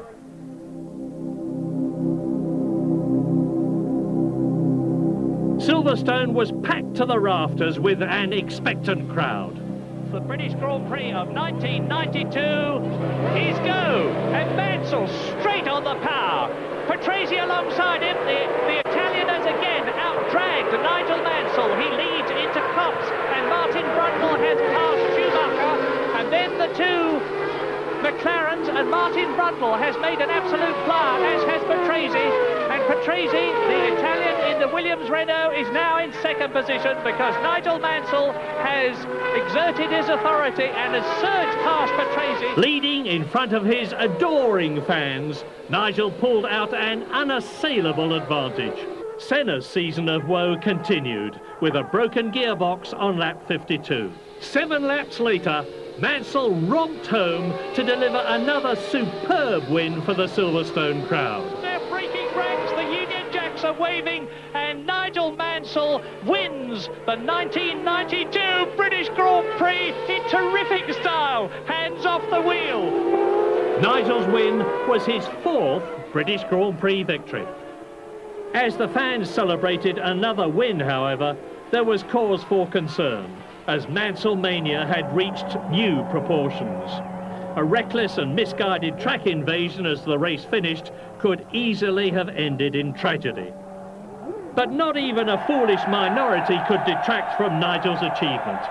Silverstone was packed to the rafters with an expectant crowd. The British Grand Prix of 1992 is go, and Mansell straight on the power. Patrese alongside him, the, the Italian has again out-dragged Nigel Mansell. He leads into Copse, and Martin Brundle has passed Schumacher, and then the two McLarens, and Martin Brundle has made an absolute flyer, as has Patrese, and Patrese, the Italian in the Williams Renault, is now in second position because Nigel Mansell has exerted his authority and has surged past Patrese. Leading in front of his adoring fans, Nigel pulled out an unassailable advantage. Senna's season of woe continued with a broken gearbox on lap 52. Seven laps later, Mansell romped home to deliver another superb win for the Silverstone crowd. They're breaking ranks, the Union Jacks are waving, and Nigel Mansell wins the 1992 British Grand Prix in terrific style, hands off the wheel. Nigel's win was his fourth British Grand Prix victory. As the fans celebrated another win, however, there was cause for concern as Mansell mania had reached new proportions. A reckless and misguided track invasion as the race finished could easily have ended in tragedy. But not even a foolish minority could detract from Nigel's achievement.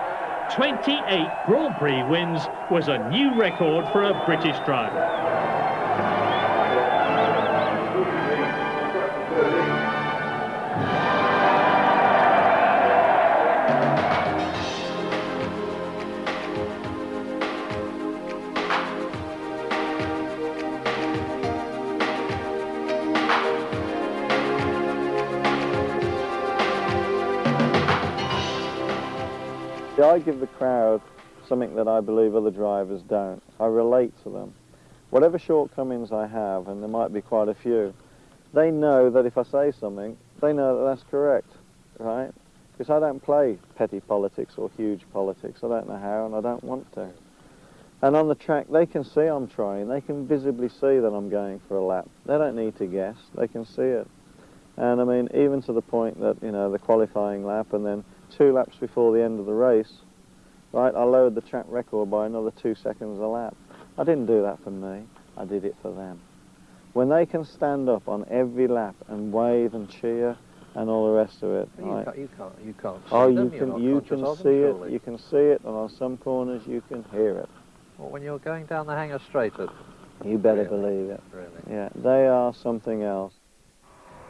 28 Grand Prix wins was a new record for a British driver. I give the crowd something that I believe other drivers don't. I relate to them. Whatever shortcomings I have, and there might be quite a few, they know that if I say something, they know that that's correct, right? Because I don't play petty politics or huge politics. I don't know how, and I don't want to. And on the track, they can see I'm trying. They can visibly see that I'm going for a lap. They don't need to guess. They can see it. And I mean, even to the point that, you know, the qualifying lap and then two laps before the end of the race, right, I lowered the track record by another two seconds a lap. I didn't do that for me, I did it for them. When they can stand up on every lap and wave and cheer and all the rest of it, you, right? can't, you can't, you can't oh, you can, you can see them, it, you can see it, and on some corners you can hear it. Well, when you're going down the Hangar Straight, you better really? believe it. Really? Yeah, they are something else.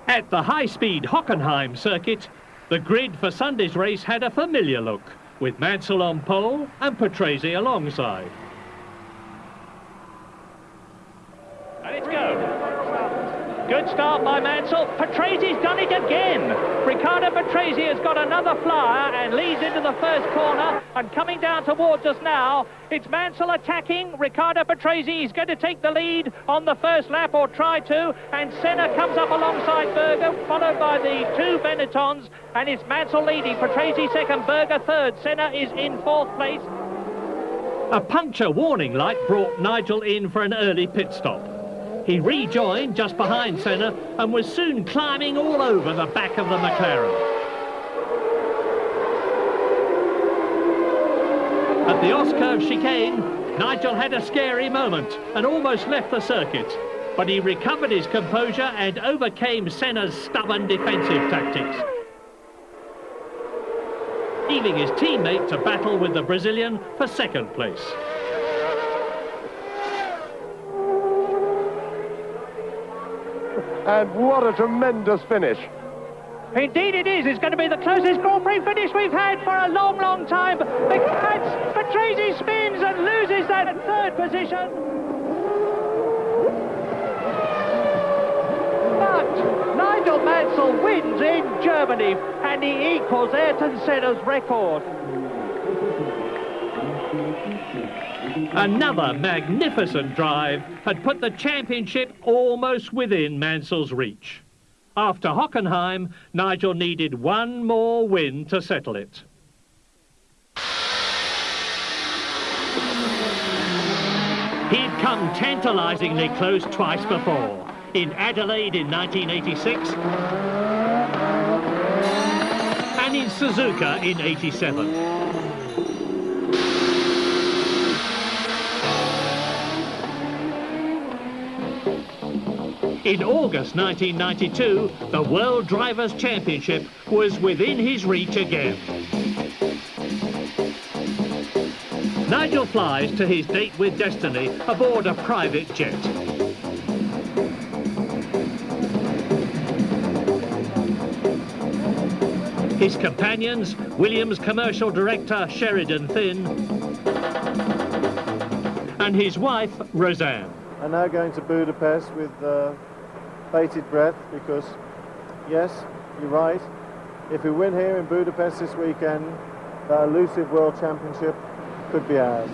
At the high-speed Hockenheim circuit, the grid for Sunday's race had a familiar look, with Mansell on pole and Patrese alongside. And it's go. Good start by Mansell. Patrese's done it again. Riccardo Patrese has got another flyer and leads into the first corner. And coming down towards us now, it's Mansell attacking. Riccardo Patrese is going to take the lead on the first lap or try to. And Senna comes up alongside Berger, followed by the two Benettons. And it's Mansell leading. Patrese second, Berger third. Senna is in fourth place. A puncture warning light brought Nigel in for an early pit stop. He rejoined just behind Senna and was soon climbing all over the back of the McLaren. At the Ostkurve chicane, Nigel had a scary moment and almost left the circuit, but he recovered his composure and overcame Senna's stubborn defensive tactics. Leaving his teammate to battle with the Brazilian for second place. And what a tremendous finish. Indeed it is. It's going to be the closest Grand Prix finish we've had for a long, long time. Because Patrese spins and loses that third position. But Nigel Mansell wins in Germany and he equals Ayrton Senna's record. Another magnificent drive had put the championship almost within Mansell's reach. After Hockenheim, Nigel needed one more win to settle it. He'd come tantalisingly close twice before, in Adelaide in 1986 and in Suzuka in 87. In August 1992, the World Drivers' Championship was within his reach again. Nigel flies to his date with destiny aboard a private jet. His companions, Williams commercial director Sheridan Thynne and his wife, Roseanne. I'm now going to Budapest with uh, bated breath because, yes, you're right. If we win here in Budapest this weekend, the elusive World Championship could be ours.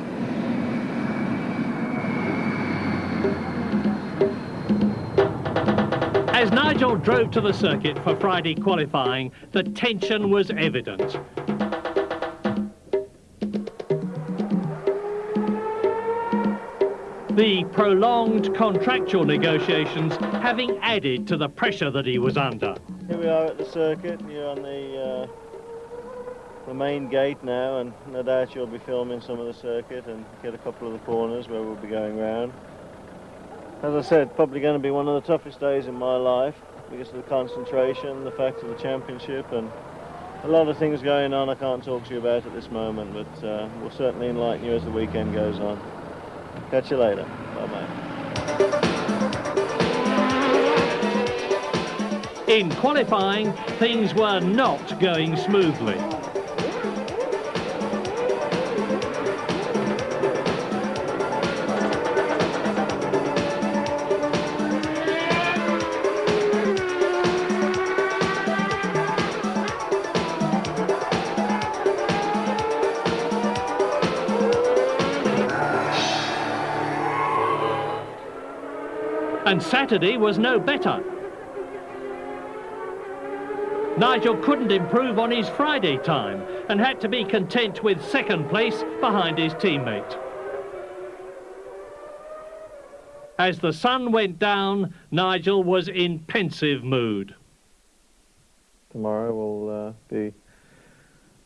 As Nigel drove to the circuit for Friday qualifying, the tension was evident. The prolonged contractual negotiations having added to the pressure that he was under. Here we are at the circuit. You're on the, uh, the main gate now, and no doubt you'll be filming some of the circuit and get a couple of the corners where we'll be going round. As I said, probably going to be one of the toughest days in my life because of the concentration, the fact of the championship, and a lot of things going on I can't talk to you about at this moment, but uh, we'll certainly enlighten you as the weekend goes on. Catch you later. Bye-bye. In qualifying, things were not going smoothly. Saturday was no better. Nigel couldn't improve on his Friday time and had to be content with second place behind his teammate. As the sun went down, Nigel was in pensive mood. Tomorrow will uh, be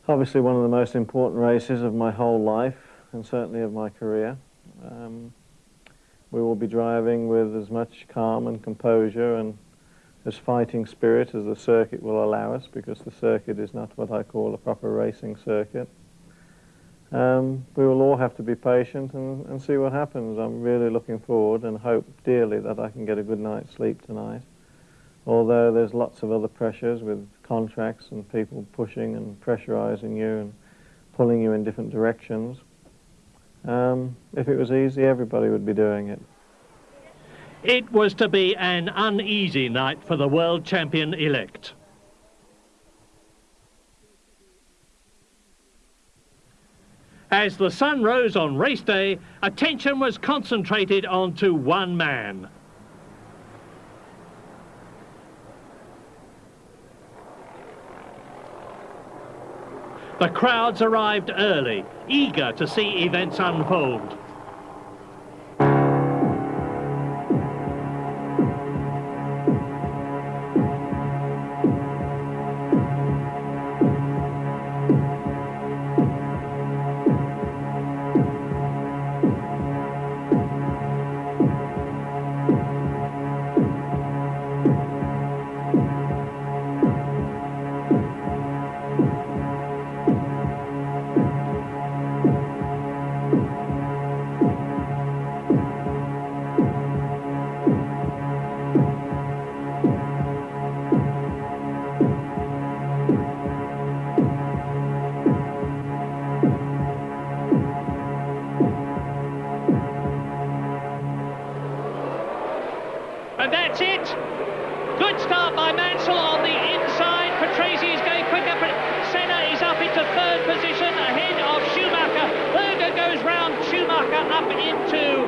obviously one of the most important races of my whole life and certainly of my career. Um, we will be driving with as much calm and composure and as fighting spirit as the circuit will allow us because the circuit is not what I call a proper racing circuit. Um, we will all have to be patient and, and see what happens. I'm really looking forward and hope dearly that I can get a good night's sleep tonight. Although there's lots of other pressures with contracts and people pushing and pressurizing you and pulling you in different directions. Um, if it was easy, everybody would be doing it. It was to be an uneasy night for the world champion-elect. As the sun rose on race day, attention was concentrated onto one man. The crowds arrived early, eager to see events unfold. Up into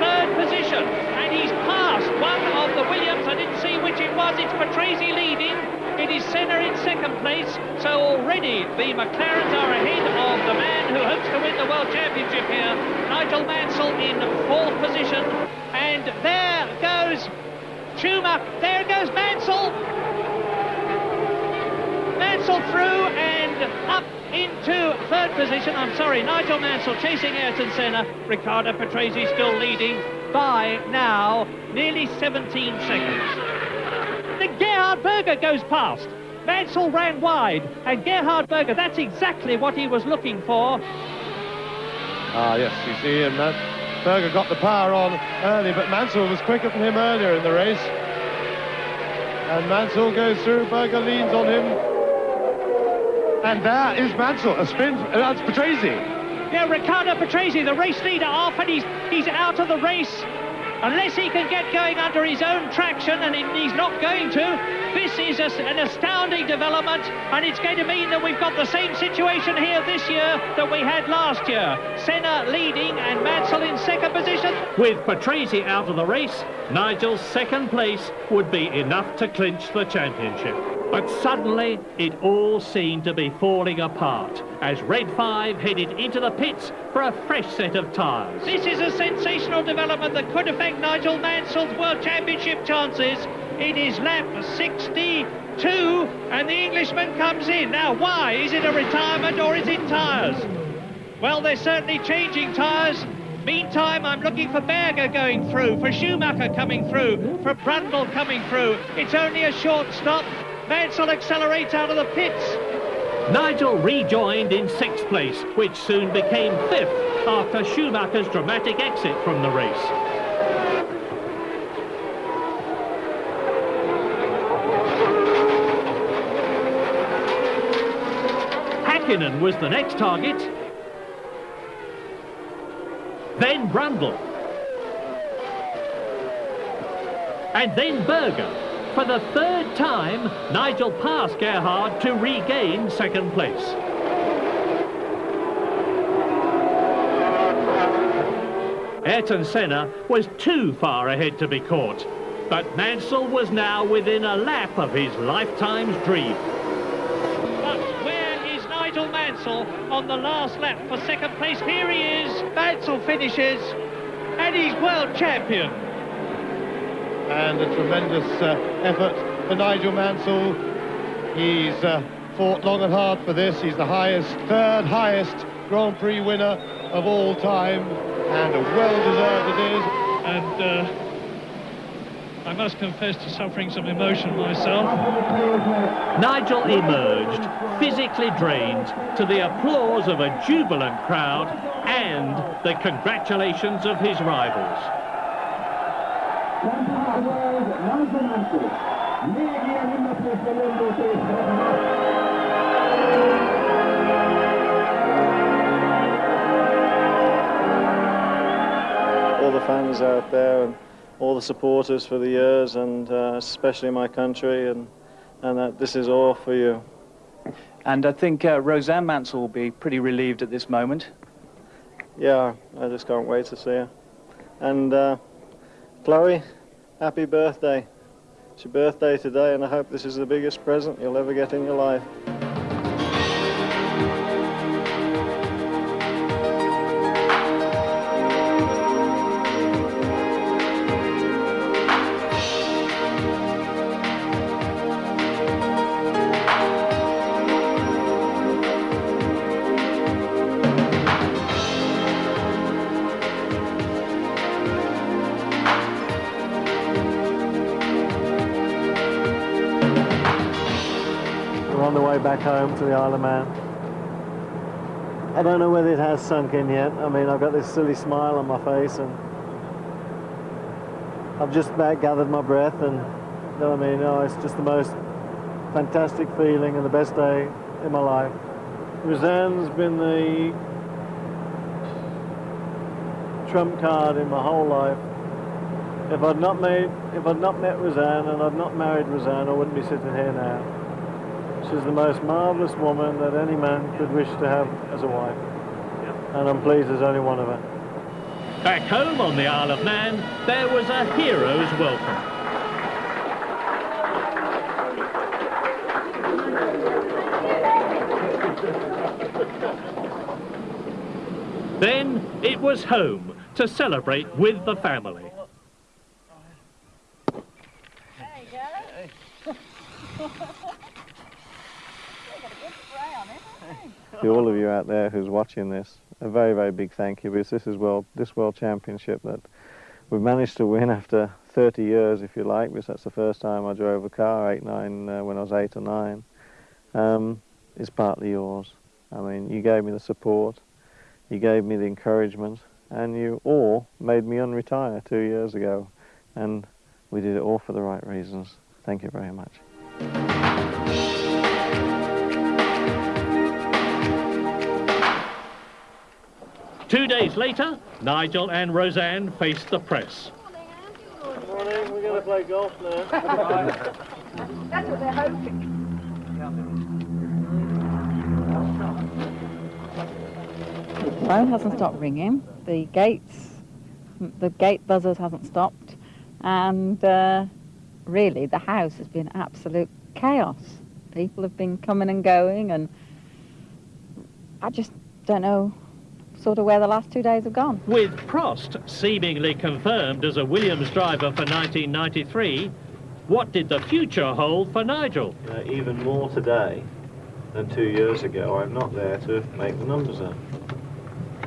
third position. And he's passed one of the Williams. I didn't see which it was. It's Patrese leading. It is Senna in second place. So already the McLarens are ahead of the man who hopes to win the World Championship here. Nigel Mansell in fourth position. And there goes Schumacher. There goes Mansell. Mansell through and up into third position. I'm sorry, Nigel Mansell chasing Ayrton Senna. Riccardo Patrese still leading by now nearly 17 seconds. The Gerhard Berger goes past. Mansell ran wide, and Gerhard Berger, that's exactly what he was looking for. Ah, yes, you see, and that Berger got the power on early, but Mansell was quicker than him earlier in the race. And Mansell goes through, Berger leans on him. And there is Mansell, a spin, uh, that's Patrese. Yeah, Riccardo Patrese, the race leader, off, and he's, he's out of the race. Unless he can get going under his own traction, and he's not going to, this is a, an astounding development, and it's going to mean that we've got the same situation here this year that we had last year. Senna leading and Mansell in second position. With Patrese out of the race, Nigel's second place would be enough to clinch the championship. But suddenly, it all seemed to be falling apart as Red 5 headed into the pits for a fresh set of tyres. This is a sensational development that could affect Nigel Mansell's World Championship chances. It is lap 62, and the Englishman comes in. Now, why? Is it a retirement or is it tyres? Well, they're certainly changing tyres. Meantime, I'm looking for Berger going through, for Schumacher coming through, for Brundle coming through. It's only a short stop. Mansell accelerates out of the pits. Nigel rejoined in sixth place, which soon became fifth after Schumacher's dramatic exit from the race. Hakkinen was the next target. Then Brundle. And then Berger. For the third time, Nigel passed Gerhard to regain second place. Ayrton Senna was too far ahead to be caught, but Mansell was now within a lap of his lifetime's dream. But where is Nigel Mansell on the last lap for second place? Here he is. Mansell finishes, and he's world champion and a tremendous uh, effort for Nigel Mansell. He's uh, fought long and hard for this. He's the highest, third highest Grand Prix winner of all time, and a well-deserved it is. And uh, I must confess to suffering some emotion myself. Nigel emerged, physically drained, to the applause of a jubilant crowd and the congratulations of his rivals. All the fans out there and all the supporters for the years and uh, especially my country and, and that this is all for you. And I think uh, Roseanne Mansell will be pretty relieved at this moment. Yeah, I just can't wait to see her. And uh, Chloe, happy birthday. It's your birthday today, and I hope this is the biggest present you'll ever get in your life. The Isle of Man. I don't know whether it has sunk in yet. I mean, I've got this silly smile on my face and I've just about gathered my breath and, you know what I mean? Oh, it's just the most fantastic feeling and the best day in my life. Roseanne's been the trump card in my whole life. if I'd not made, if I'd not met Roseanne and I'd not married Roseanne, I wouldn't be sitting here now. She's the most marvellous woman that any man could wish to have as a wife. And I'm pleased there's only one of her. Back home on the Isle of Man, there was a hero's welcome. Then it was home to celebrate with the family. To all of you out there who's watching this, a very, very big thank you because this is world, this World Championship that we've managed to win after 30 years, if you like, because that's the first time I drove a car, 8, 9, uh, when I was 8 or 9, um, is partly yours. I mean, you gave me the support, you gave me the encouragement, and you all made me unretire two years ago. And we did it all for the right reasons. Thank you very much. Two days later, Nigel and Roseanne faced the press. Good Morning, we're going to play golf now. That's what they're hoping. The phone hasn't stopped ringing. The gates, the gate buzzers hasn't stopped, and uh, really the house has been absolute chaos. People have been coming and going, and I just don't know sort of where the last two days have gone. With Prost seemingly confirmed as a Williams driver for 1993, what did the future hold for Nigel? Uh, even more today than two years ago. I'm not there to make the numbers up.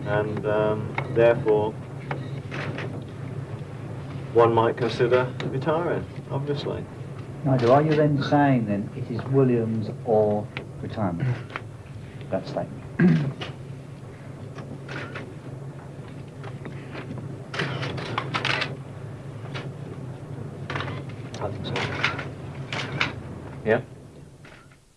And um, therefore, one might consider retiring, obviously. Nigel, are you then saying then it is Williams or retirement? That statement. I think so. Yeah?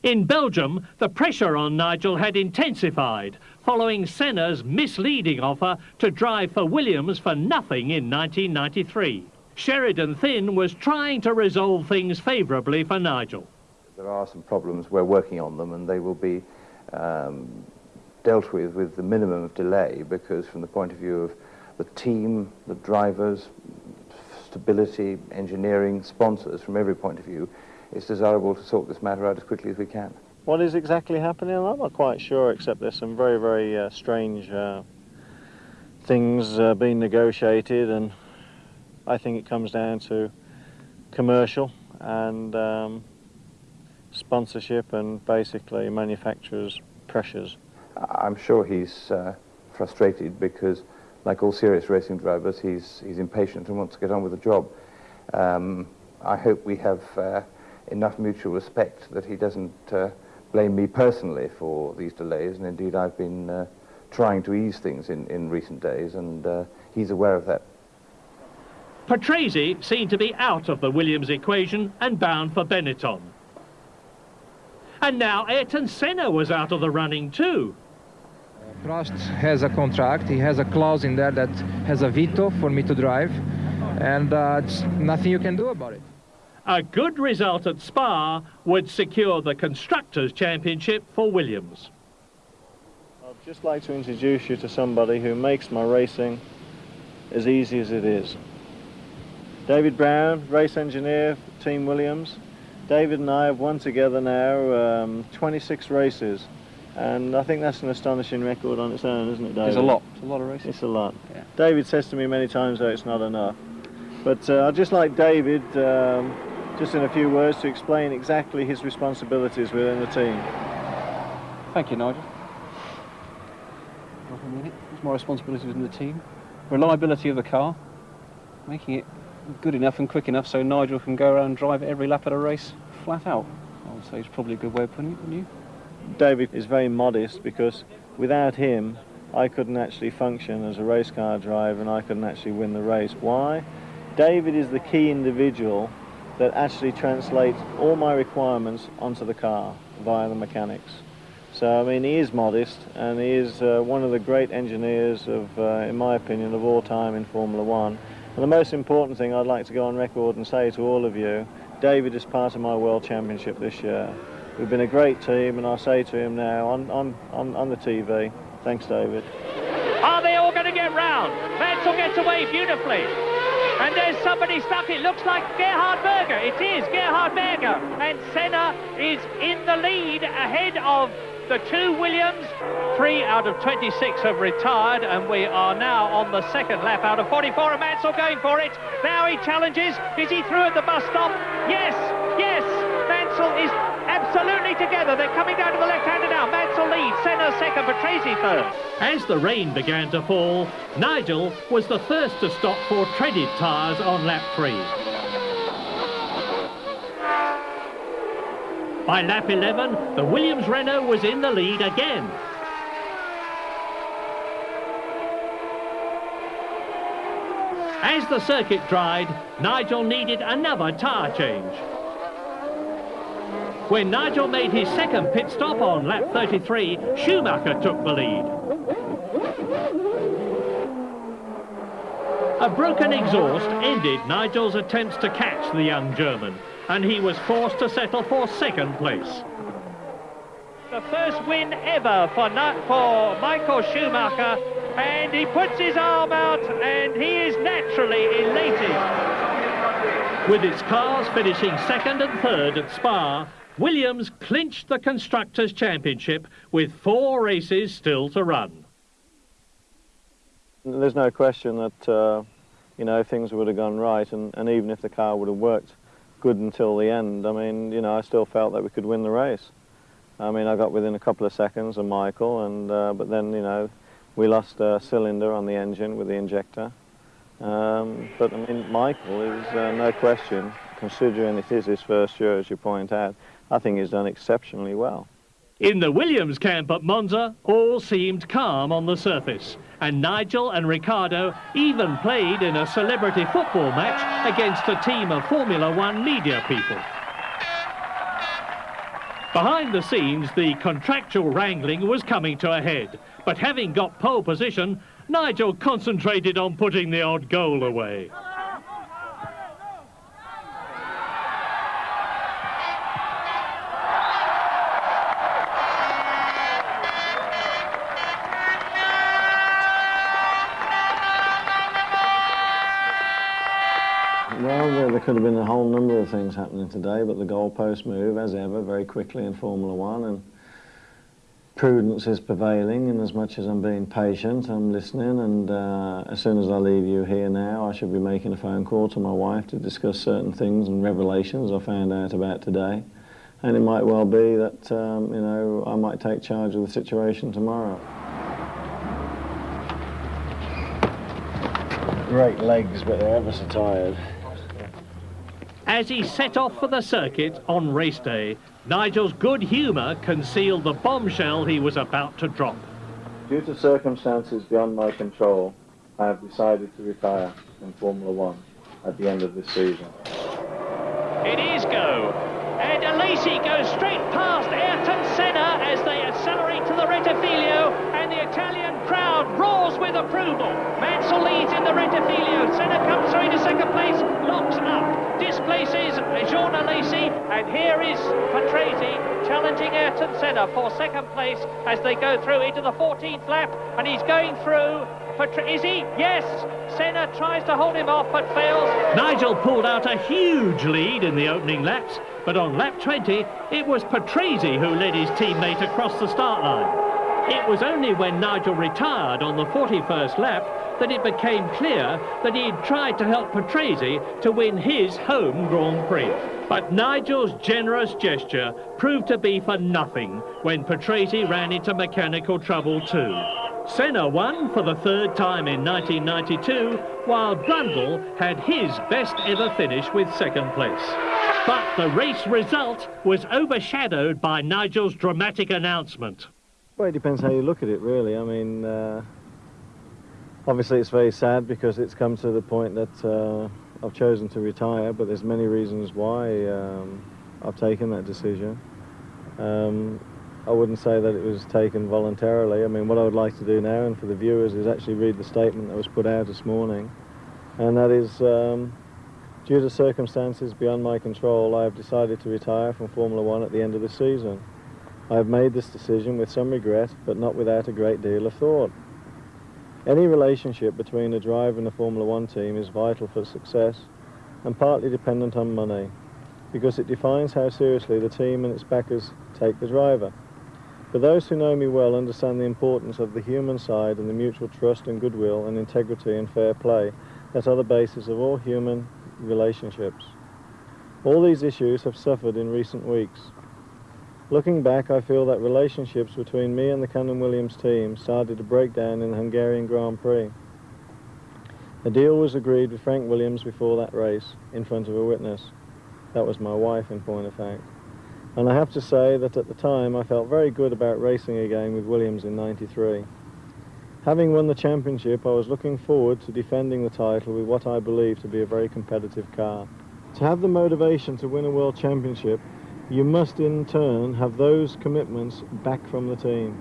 In Belgium, the pressure on Nigel had intensified following Senna's misleading offer to drive for Williams for nothing in 1993. Sheridan Thynne was trying to resolve things favourably for Nigel. There are some problems, we're working on them, and they will be um, dealt with with the minimum of delay because from the point of view of the team, the drivers, stability, engineering, sponsors, from every point of view, it's desirable to sort this matter out as quickly as we can. What is exactly happening? I'm not quite sure, except there's some very, very uh, strange uh, things uh, being negotiated, and I think it comes down to commercial and um, sponsorship and basically manufacturers' pressures. I'm sure he's uh, frustrated because, like all serious racing drivers, he's, he's impatient and wants to get on with the job. Um, I hope we have uh, enough mutual respect that he doesn't uh, blame me personally for these delays, and indeed I've been uh, trying to ease things in, in recent days, and uh, he's aware of that. Patrese seemed to be out of the Williams equation and bound for Benetton. And now Ayrton Senna was out of the running too. Prost has a contract. He has a clause in there that has a veto for me to drive, and uh, it's nothing you can do about it. A good result at Spa would secure the Constructors' Championship for Williams. I'd just like to introduce you to somebody who makes my racing as easy as it is. David Brown, race engineer for Team Williams. David and I have won together now um, 26 races. And I think that's an astonishing record on its own, isn't it, David? It's a lot. It's a lot of races. It's a lot. Yeah. David says to me many times that it's not enough. But uh, I'd just like David, um, just in a few words, to explain exactly his responsibilities within the team. Thank you, Nigel. Not a minute. It's my responsibility within the team. Reliability of the car, making it good enough and quick enough so Nigel can go around and drive every lap of a race flat out. I would say it's probably a good way of putting it, wouldn't you? David is very modest because without him, I couldn't actually function as a race car driver and I couldn't actually win the race. Why? David is the key individual that actually translates all my requirements onto the car via the mechanics. So, I mean, he is modest and he is uh, one of the great engineers of, uh, in my opinion, of all time in Formula One. And the most important thing I'd like to go on record and say to all of you, David is part of my World Championship this year. We've been a great team, and I'll say to him now on, on, on, on the TV, thanks, David. Are they all going to get round? Mansell gets away beautifully. And there's somebody stuck. It looks like Gerhard Berger. It is Gerhard Berger. And Senna is in the lead ahead of the two Williams. Three out of 26 have retired, and we are now on the second lap out of 44. And Mansell going for it. Now he challenges. Is he through at the bus stop? Yes, yes. Mansell is absolutely together. They're coming down to the left-hander now. Mansell leads. Senna second, Patrese third. As the rain began to fall, Nigel was the first to stop for treaded tyres on lap three. By lap 11, the Williams Renault was in the lead again. As the circuit dried, Nigel needed another tyre change. When Nigel made his second pit stop on lap 33, Schumacher took the lead. A broken exhaust ended Nigel's attempts to catch the young German, and he was forced to settle for second place. The first win ever for, for Michael Schumacher, and he puts his arm out, and he is naturally elated. With its cars finishing second and third at Spa, Williams clinched the Constructors' Championship with four races still to run. There's no question that, uh, you know, things would have gone right, and, and even if the car would have worked good until the end, I mean, you know, I still felt that we could win the race. I mean, I got within a couple of seconds of Michael, and uh, but then, you know, we lost a cylinder on the engine with the injector. Um, but, I mean, Michael is uh, no question, considering it is his first year, as you point out, I think he's done exceptionally well. In the Williams camp at Monza, all seemed calm on the surface, and Nigel and Riccardo even played in a celebrity football match against a team of Formula One media people. Behind the scenes, the contractual wrangling was coming to a head, but having got pole position, Nigel concentrated on putting the odd goal away. Well, there could have been a whole number of things happening today, but the goalpost move, as ever, very quickly in Formula One, and prudence is prevailing. And as much as I'm being patient, I'm listening. And uh, as soon as I leave you here now, I should be making a phone call to my wife to discuss certain things and revelations I found out about today. And it might well be that um, you know I might take charge of the situation tomorrow. Great legs, but they're ever so tired. As he set off for the circuit on race day, Nigel's good humour concealed the bombshell he was about to drop. Due to circumstances beyond my control, I have decided to retire in Formula One at the end of this season. It is go. And Alesi goes straight past Ayrton Senna as they accelerate to the Rettifilo, and the Italian crowd roars with approval. Mansell leads in the Rettifilo. Senna comes through into second place, locks up, displaces Jean Alesi, and here is Patrese challenging Ayrton Senna for second place as they go through into the 14th lap, and he's going through. Patre is he? Yes! Senna tries to hold him off but fails. Nigel pulled out a huge lead in the opening laps, but on lap 20, it was Patrese who led his teammate across the start line. It was only when Nigel retired on the 41st lap that it became clear that he had tried to help Patrese to win his home Grand Prix. But Nigel's generous gesture proved to be for nothing when Patrese ran into mechanical trouble too. Senna won for the third time in 1992, while Brundle had his best ever finish with second place. But the race result was overshadowed by Nigel's dramatic announcement. Well, it depends how you look at it, really. I mean, uh, obviously it's very sad because it's come to the point that uh, I've chosen to retire, but there's many reasons why um, I've taken that decision. Um, I wouldn't say that it was taken voluntarily. I mean, what I would like to do now, and for the viewers, is actually read the statement that was put out this morning. and that is um, due to circumstances beyond my control, I have decided to retire from Formula One at the end of the season. I have made this decision with some regret, but not without a great deal of thought. Any relationship between a driver and a Formula One team is vital for success and partly dependent on money, because it defines how seriously the team and its backers take the driver. But those who know me well understand the importance of the human side and the mutual trust and goodwill and integrity and fair play that are the basis of all human relationships. All these issues have suffered in recent weeks. Looking back, I feel that relationships between me and the Canon Williams team started to break down in the Hungarian Grand Prix. A deal was agreed with Frank Williams before that race, in front of a witness. That was my wife, in point of fact. And I have to say that at the time I felt very good about racing again with Williams in 93. Having won the championship, I was looking forward to defending the title with what I believe to be a very competitive car. To have the motivation to win a world championship, you must in turn have those commitments back from the team.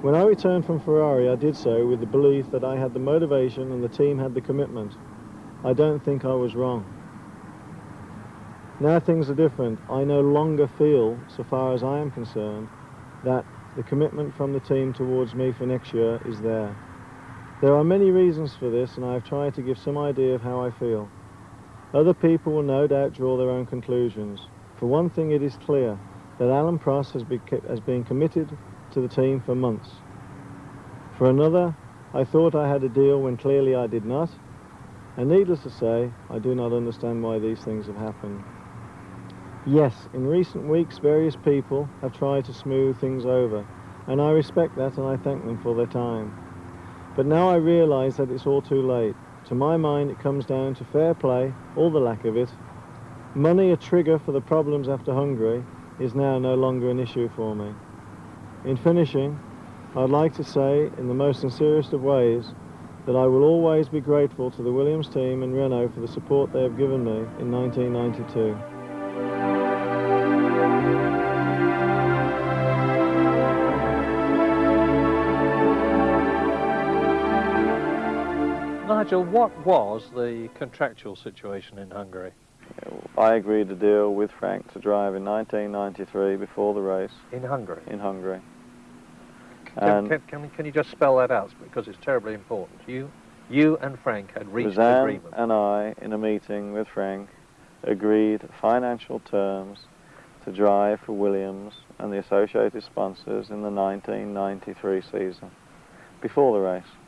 When I returned from Ferrari, I did so with the belief that I had the motivation and the team had the commitment. I don't think I was wrong. Now things are different. I no longer feel, so far as I am concerned, that the commitment from the team towards me for next year is there. There are many reasons for this, and I have tried to give some idea of how I feel. Other people will no doubt draw their own conclusions. For one thing, it is clear that Alain Prost has, has been committed to the team for months. For another, I thought I had a deal when clearly I did not, and needless to say, I do not understand why these things have happened. Yes, in recent weeks various people have tried to smooth things over, and I respect that and I thank them for their time. But now I realise that it's all too late. To my mind it comes down to fair play, or the lack of it. Money, a trigger for the problems after Hungary, is now no longer an issue for me. In finishing, I'd like to say in the most sincerest of ways that I will always be grateful to the Williams team and Renault for the support they have given me in 1992. Nigel, what was the contractual situation in Hungary? I agreed to deal with Frank to drive in 1993 before the race. In Hungary? In Hungary. Can, can, can, can, you just spell that out? Because it's terribly important. You, you and Frank had reached Roseanne an agreement. and I, in a meeting with Frank, agreed financial terms to drive for Williams and the associated sponsors in the 1993 season, before the race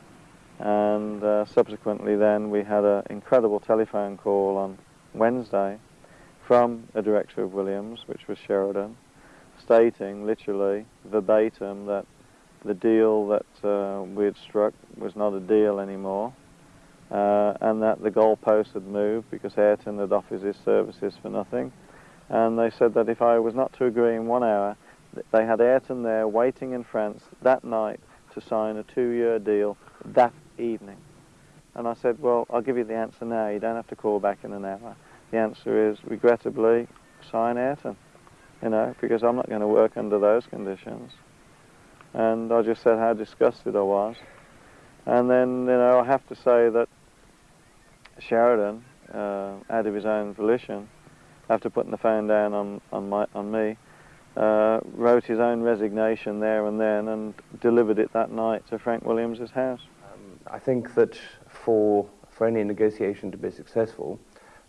and uh, subsequently then we had an incredible telephone call on Wednesday from a director of Williams, which was Sheridan, stating literally verbatim that the deal that uh, we had struck was not a deal anymore uh, and that the goalpost had moved because Ayrton had offered his services for nothing. And they said that if I was not to agree in one hour they had Ayrton there waiting in France that night to sign a two-year deal that evening. And I said, well, I'll give you the answer now. You don't have to call back in an hour. The answer is, regrettably, sign Ayrton, you know, because I'm not going to work under those conditions. And I just said how disgusted I was. And then, you know, I have to say that Sheridan, uh, out of his own volition, after putting the phone down on, on, my, on me, uh, wrote his own resignation there and then and delivered it that night to Frank Williams' house. I think that for, for any negotiation to be successful,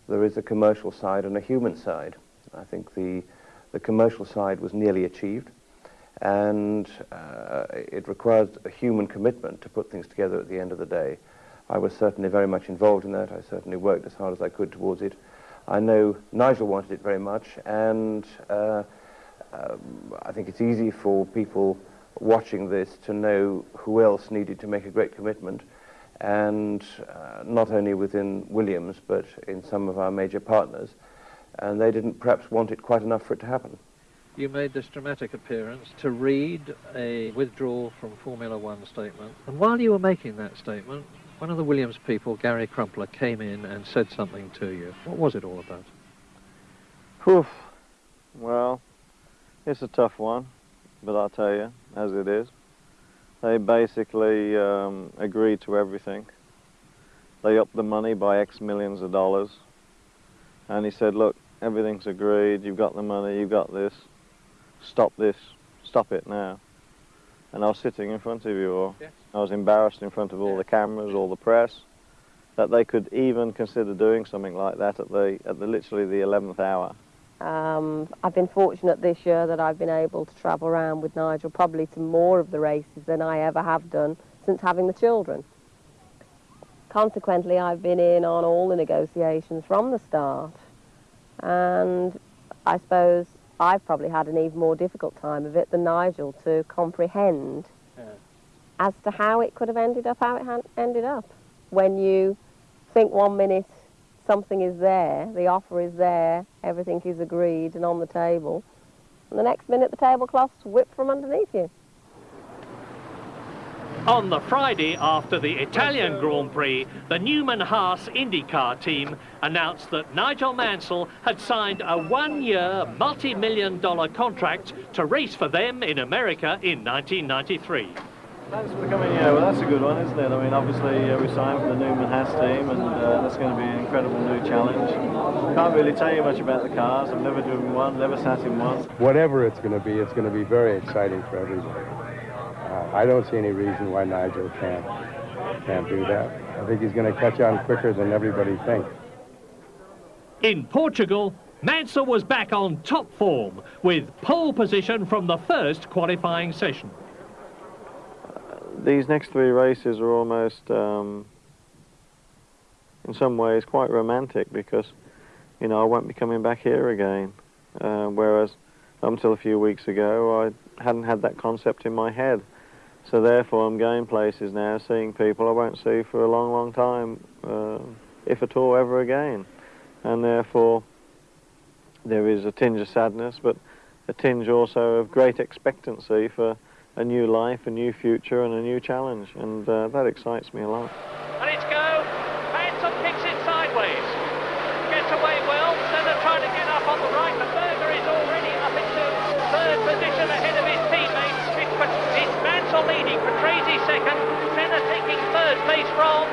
there is a commercial side and a human side. I think the, the commercial side was nearly achieved, and uh, it requires a human commitment to put things together at the end of the day. I was certainly very much involved in that. I certainly worked as hard as I could towards it. I know Nigel wanted it very much, and uh, um, I think it's easy for people watching this to know who else needed to make a great commitment and uh, not only within Williams but in some of our major partners and they didn't perhaps want it quite enough for it to happen. You made this dramatic appearance to read a withdrawal from Formula One statement and while you were making that statement one of the Williams people, Gary Crumpler, came in and said something to you. What was it all about? Whew. Well, it's a tough one, but I'll tell you, as it is. They basically um, agreed to everything. they upped the money by X millions of dollars. And he said, look, everything's agreed, you've got the money, you've got this, stop this, stop it now. And I was sitting in front of you, or Yes. I was embarrassed in front of all the cameras, all the press, that they could even consider doing something like that at the, at the literally the 11th hour. Um, I've been fortunate this year that I've been able to travel around with Nigel probably to more of the races than I ever have done since having the children. Consequently, I've been in on all the negotiations from the start, and I suppose I've probably had an even more difficult time of it than Nigel to comprehend as to how it could have ended up how it ha- ended up. When you think one minute something is there, the offer is there, everything is agreed and on the table, and the next minute the tablecloth's whipped from underneath you. On the Friday after the Italian Grand Prix, the Newman Haas IndyCar team announced that Nigel Mansell had signed a one-year, multi-million dollar contract to race for them in America in 1993. That's becoming, yeah, well, that's a good one, isn't it? I mean, obviously, uh, we signed for the Newman Haas team, and uh, that's going to be an incredible new challenge. Can't really tell you much about the cars. I've never driven one, never sat in one. Whatever it's going to be, it's going to be very exciting for everybody. Uh, I don't see any reason why Nigel can't can't do that. I think he's going to catch on quicker than everybody thinks. In Portugal, Mansell was back on top form with pole position from the first qualifying session. These next three races are almost, um, in some ways, quite romantic because, you know, I won't be coming back here again. Uh, whereas, until a few weeks ago, I hadn't had that concept in my head. So therefore, I'm going places now, seeing people I won't see for a long, long time, uh, if at all, ever again. And therefore, there is a tinge of sadness, but a tinge also of great expectancy for a new life, a new future, and a new challenge. And uh, that excites me a lot. And it's go. Mansell kicks it sideways. Gets away well. Senna trying to get up on the right, but Berger is already up into third position ahead of his teammates. It's, Mansell leading, Patrese second, Senna taking third place from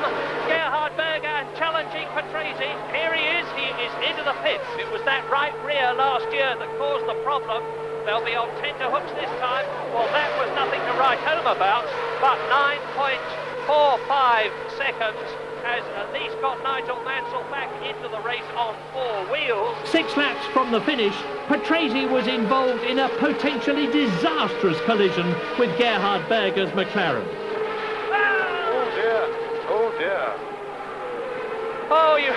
Gerhard Berger challenging Patrese. Here he is, he is into the pits. It was that right rear last year that caused the problem. They'll be on tenterhooks this time. Well, that was nothing to write home about, but 9.45 seconds has at least got Nigel Mansell back into the race on four wheels. Six laps from the finish, Patrese was involved in a potentially disastrous collision with Gerhard Berger's McLaren. Oh dear, oh dear. Oh, you...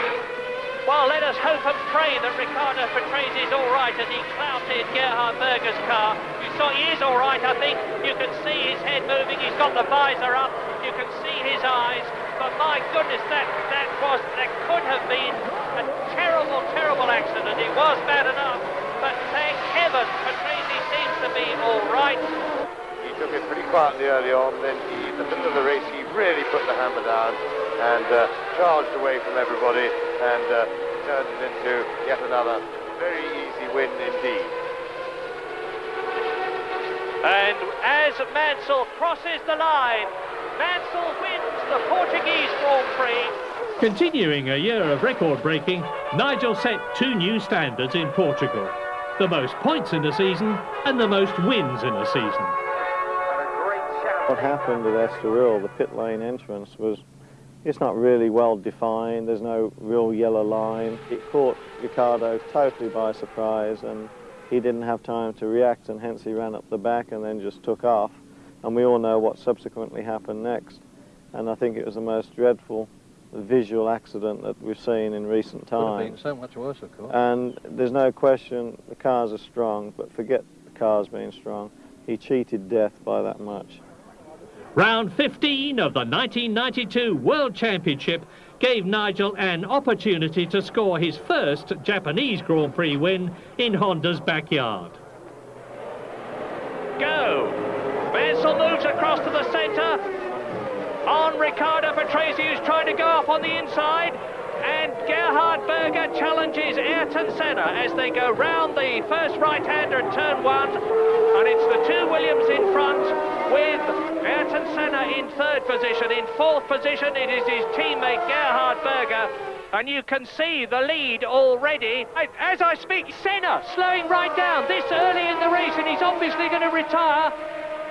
Well, let us hope and pray that Riccardo Patrese is all right as he clouted Gerhard Berger's car. You saw he is all right, I think. You can see his head moving. He's got the visor up. You can see his eyes. But my goodness, that, that was, that could have been a terrible, terrible accident. It was bad enough. But thank heaven, Patrese seems to be all right. He took it pretty quietly early on, then he, in the middle of the race, he really put the hammer down and uh, charged away from everybody and uh, turned it into yet another very easy win indeed. And as Mansell crosses the line, Mansell wins the Portuguese Grand Prix. Continuing a year of record breaking, Nigel set two new standards in Portugal. The most points in a season and the most wins in a season. What happened at Estoril, the pit lane entrance, was it's not really well defined. There's no real yellow line. It caught Riccardo totally by surprise and he didn't have time to react and hence he ran up the back and then just took off. And we all know what subsequently happened next. And I think it was the most dreadful visual accident that we've seen in recent Could have been times. so much worse, of course. And there's no question the cars are strong, but forget the cars being strong. He cheated death by that much. Round 15 of the 1992 World Championship gave Nigel an opportunity to score his first Japanese Grand Prix win in Honda's backyard. Go. Mansell moves across to the centre. On Riccardo Patrese, who's trying to go up on the inside. And Gerhard Berger challenges Ayrton Senna as they go round the first right-hander at turn one. And it's the two Williams in front with Ayrton Senna in third position. In fourth position, it is his teammate Gerhard Berger. And you can see the lead already. As I speak, Senna slowing right down this early in the race, and he's obviously going to retire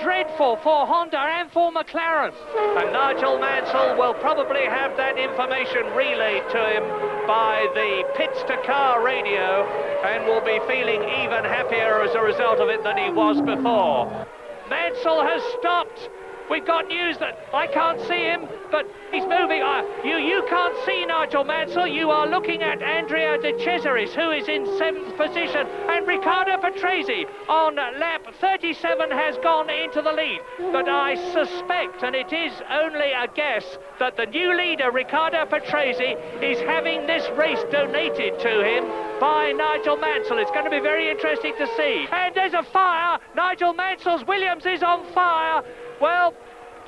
dreadful for Honda and for McLaren. And Nigel Mansell will probably have that information relayed to him by the pits to car radio and will be feeling even happier as a result of it than he was before. Mansell has stopped. We've got news that I can't see him, but he's moving. Uh, you you can't see Nigel Mansell. You are looking at Andrea De Cesaris, who is in seventh position, and Riccardo Patrese on lap 37 has gone into the lead. But I suspect, and it is only a guess, that the new leader, Riccardo Patrese, is having this race donated to him by Nigel Mansell. It's going to be very interesting to see. And there's a fire. Nigel Mansell's Williams is on fire. Well,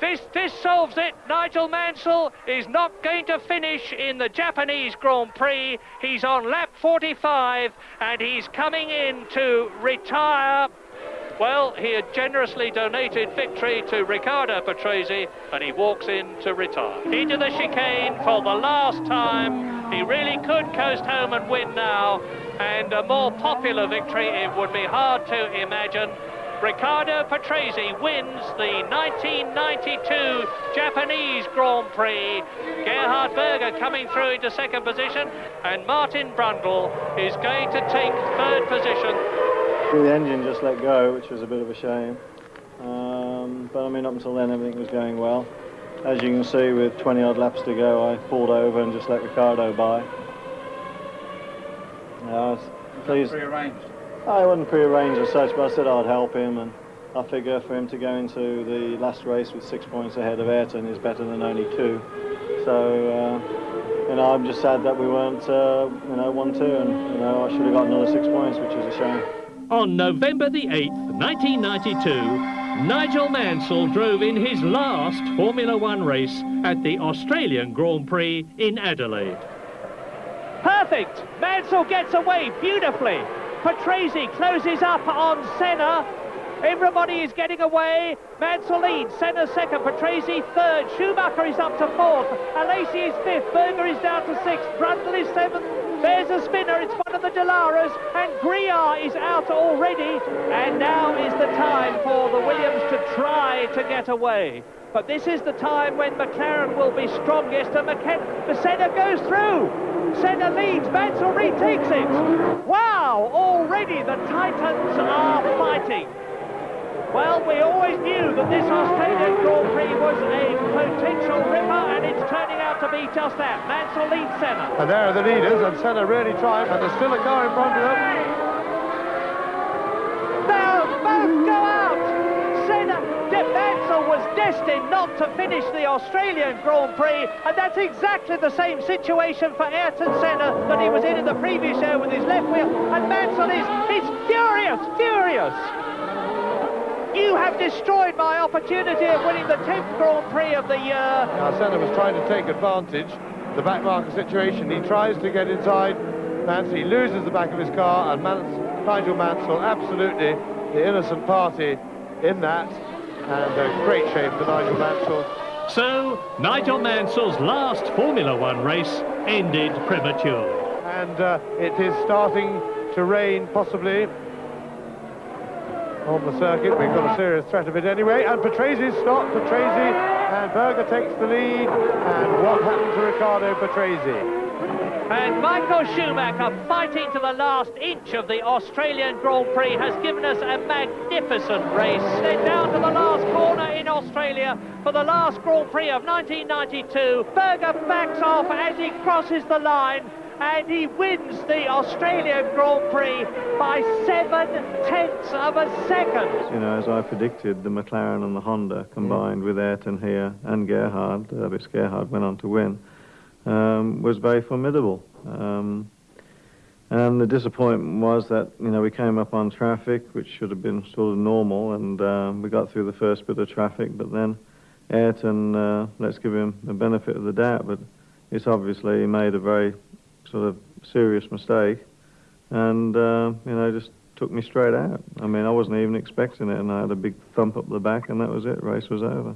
this, this solves it. Nigel Mansell is not going to finish in the Japanese Grand Prix. He's on lap 45 and he's coming in to retire. Well, he had generously donated victory to Riccardo Patrese and he walks in to retire. Into the chicane for the last time. He really could coast home and win now. And a more popular victory, it would be hard to imagine. Riccardo Patrese wins the 1992 Japanese Grand Prix. Gerhard Berger coming through into second position, and Martin Brundle is going to take third position. The engine just let go, which was a bit of a shame. Um, but I mean, up until then, everything was going well. As you can see, with 20 odd laps to go, I pulled over and just let Riccardo by. Yeah, I was pleased. Prearranged. I wasn't prearranged as such, but I said I'd help him, and I figure for him to go into the last race with six points ahead of Ayrton is better than only two. So, uh, you know, I'm just sad that we weren't, uh, you know, one two, and you know, I should have got another six points, which is a shame. On November the 8th, 1992, Nigel Mansell drove in his last Formula One race at the Australian Grand Prix in Adelaide. Perfect! Mansell gets away beautifully. Patrese closes up on Senna. Everybody is getting away. Mansell leads. Senna second. Patrese third. Schumacher is up to fourth. Alesi is fifth. Berger is down to sixth. Brundle is seventh. There's a spinner. It's one of the Dallaras. And Grouillard is out already. And now is the time for the Williams to try to get away. But this is the time when McLaren will be strongest. And McKen- Senna goes through. Senna leads, Mansell retakes it. Wow, already the Titans are fighting. Well, we always knew that this Australian Grand Prix was a potential ripper, and it's turning out to be just that. Mansell leads Senna. And there are the leaders, and Senna really trying, and there's still a car in front of them. Now, both go out. Senna, De Destined not to finish the Australian Grand Prix, and that's exactly the same situation for Ayrton Senna that he was in in the previous year with his left wheel, and Mansell is, he's furious, furious. You have destroyed my opportunity of winning the 10th Grand Prix of the year. Now Senna was trying to take advantage, the back marker situation. He tries to get inside Mansell. He loses the back of his car, and Mans Nigel Mansell, absolutely the innocent party in that. And a great shame for Nigel Mansell. So, Nigel Mansell's last Formula One race ended prematurely. And uh, it is starting to rain, possibly, on the circuit. We've got a serious threat of it anyway. And Patrese stopped. Patrese and Berger takes the lead. And what happened to Riccardo Patrese? And Michael Schumacher, fighting to the last inch of the Australian Grand Prix, has given us a magnificent race. They're down to the last corner in Australia for the last Grand Prix of 1992. Berger backs off as he crosses the line and he wins the Australian Grand Prix by seven tenths of a second. You know, as I predicted, the McLaren and the Honda combined with Ayrton here and Gerhard, uh, Gerhard went on to win, um, was very formidable. Um, and the disappointment was that, you know, we came up on traffic, which should have been sort of normal, and um, we got through the first bit of traffic, but then Ayrton, uh, let's give him the benefit of the doubt, but it's obviously made a very sort of serious mistake and uh, you know just took me straight out. I mean, I wasn't even expecting it, and I had a big thump up the back, and that was it. Race was over.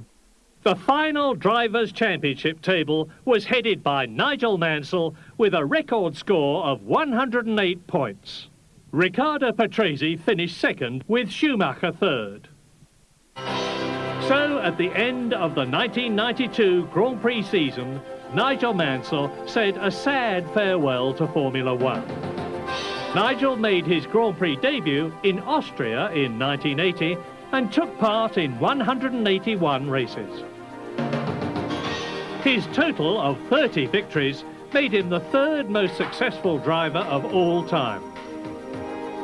The final Drivers' Championship table was headed by Nigel Mansell with a record score of 108 points. Riccardo Patrese finished second with Schumacher third. So, at the end of the 1992 Grand Prix season, Nigel Mansell said a sad farewell to Formula One. Nigel made his Grand Prix debut in Austria in 1980 and took part in 181 races. His total of 30 victories made him the third most successful driver of all time.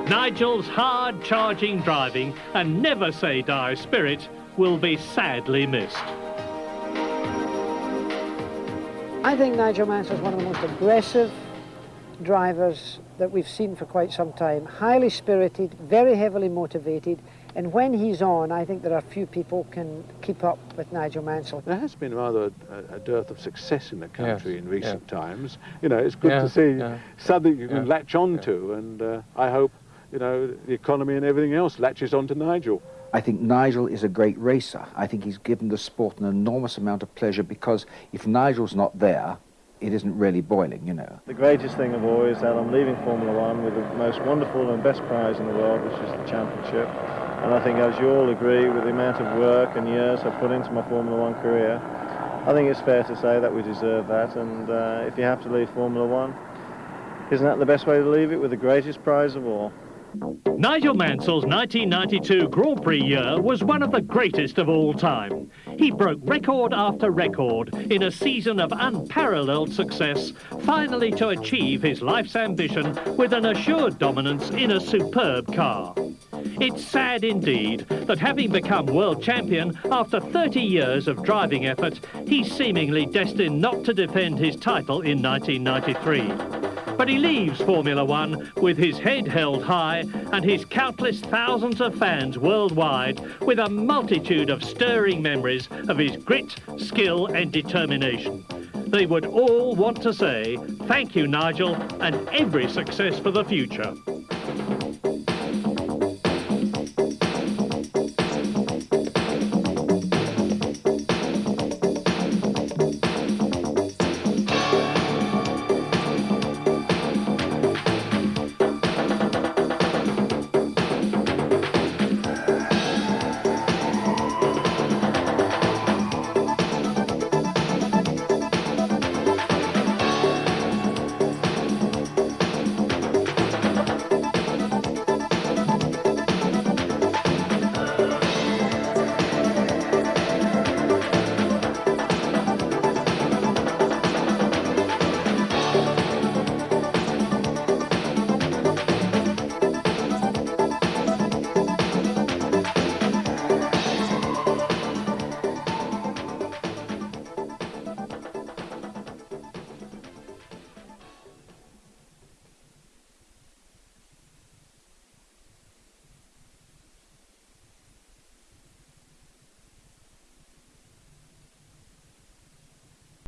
Nigel's hard-charging driving and never-say-die spirit will be sadly missed. I think Nigel Mansell is one of the most aggressive drivers that we've seen for quite some time. Highly spirited, very heavily motivated, and when he's on, I think there are few people can keep up with Nigel Mansell. There has been rather a, a dearth of success in the country Yes, in recent yeah. times. You know, it's good Yeah, to see yeah. something you can Yeah, latch on to, and uh, I hope, you know, the economy and everything else latches on to Nigel. I think Nigel is a great racer. I think he's given the sport an enormous amount of pleasure because if Nigel's not there, it isn't really boiling, you know. The greatest thing of all is that I'm leaving Formula One with the most wonderful and best prize in the world, which is the championship. And I think, as you all agree, with the amount of work and years I've put into my Formula One career, I think it's fair to say that we deserve that. And uh, if you have to leave Formula One, isn't that the best way to leave it with the greatest prize of all? Nigel Mansell's 1992 Grand Prix year was one of the greatest of all time. He broke record after record in a season of unparalleled success, finally to achieve his life's ambition with an assured dominance in a superb car. It's sad indeed that having become world champion after 30 years of driving effort, he's seemingly destined not to defend his title in 1993. But he leaves Formula One with his head held high and his countless thousands of fans worldwide with a multitude of stirring memories of his grit, skill and determination. They would all want to say, thank you, Nigel, and every success for the future.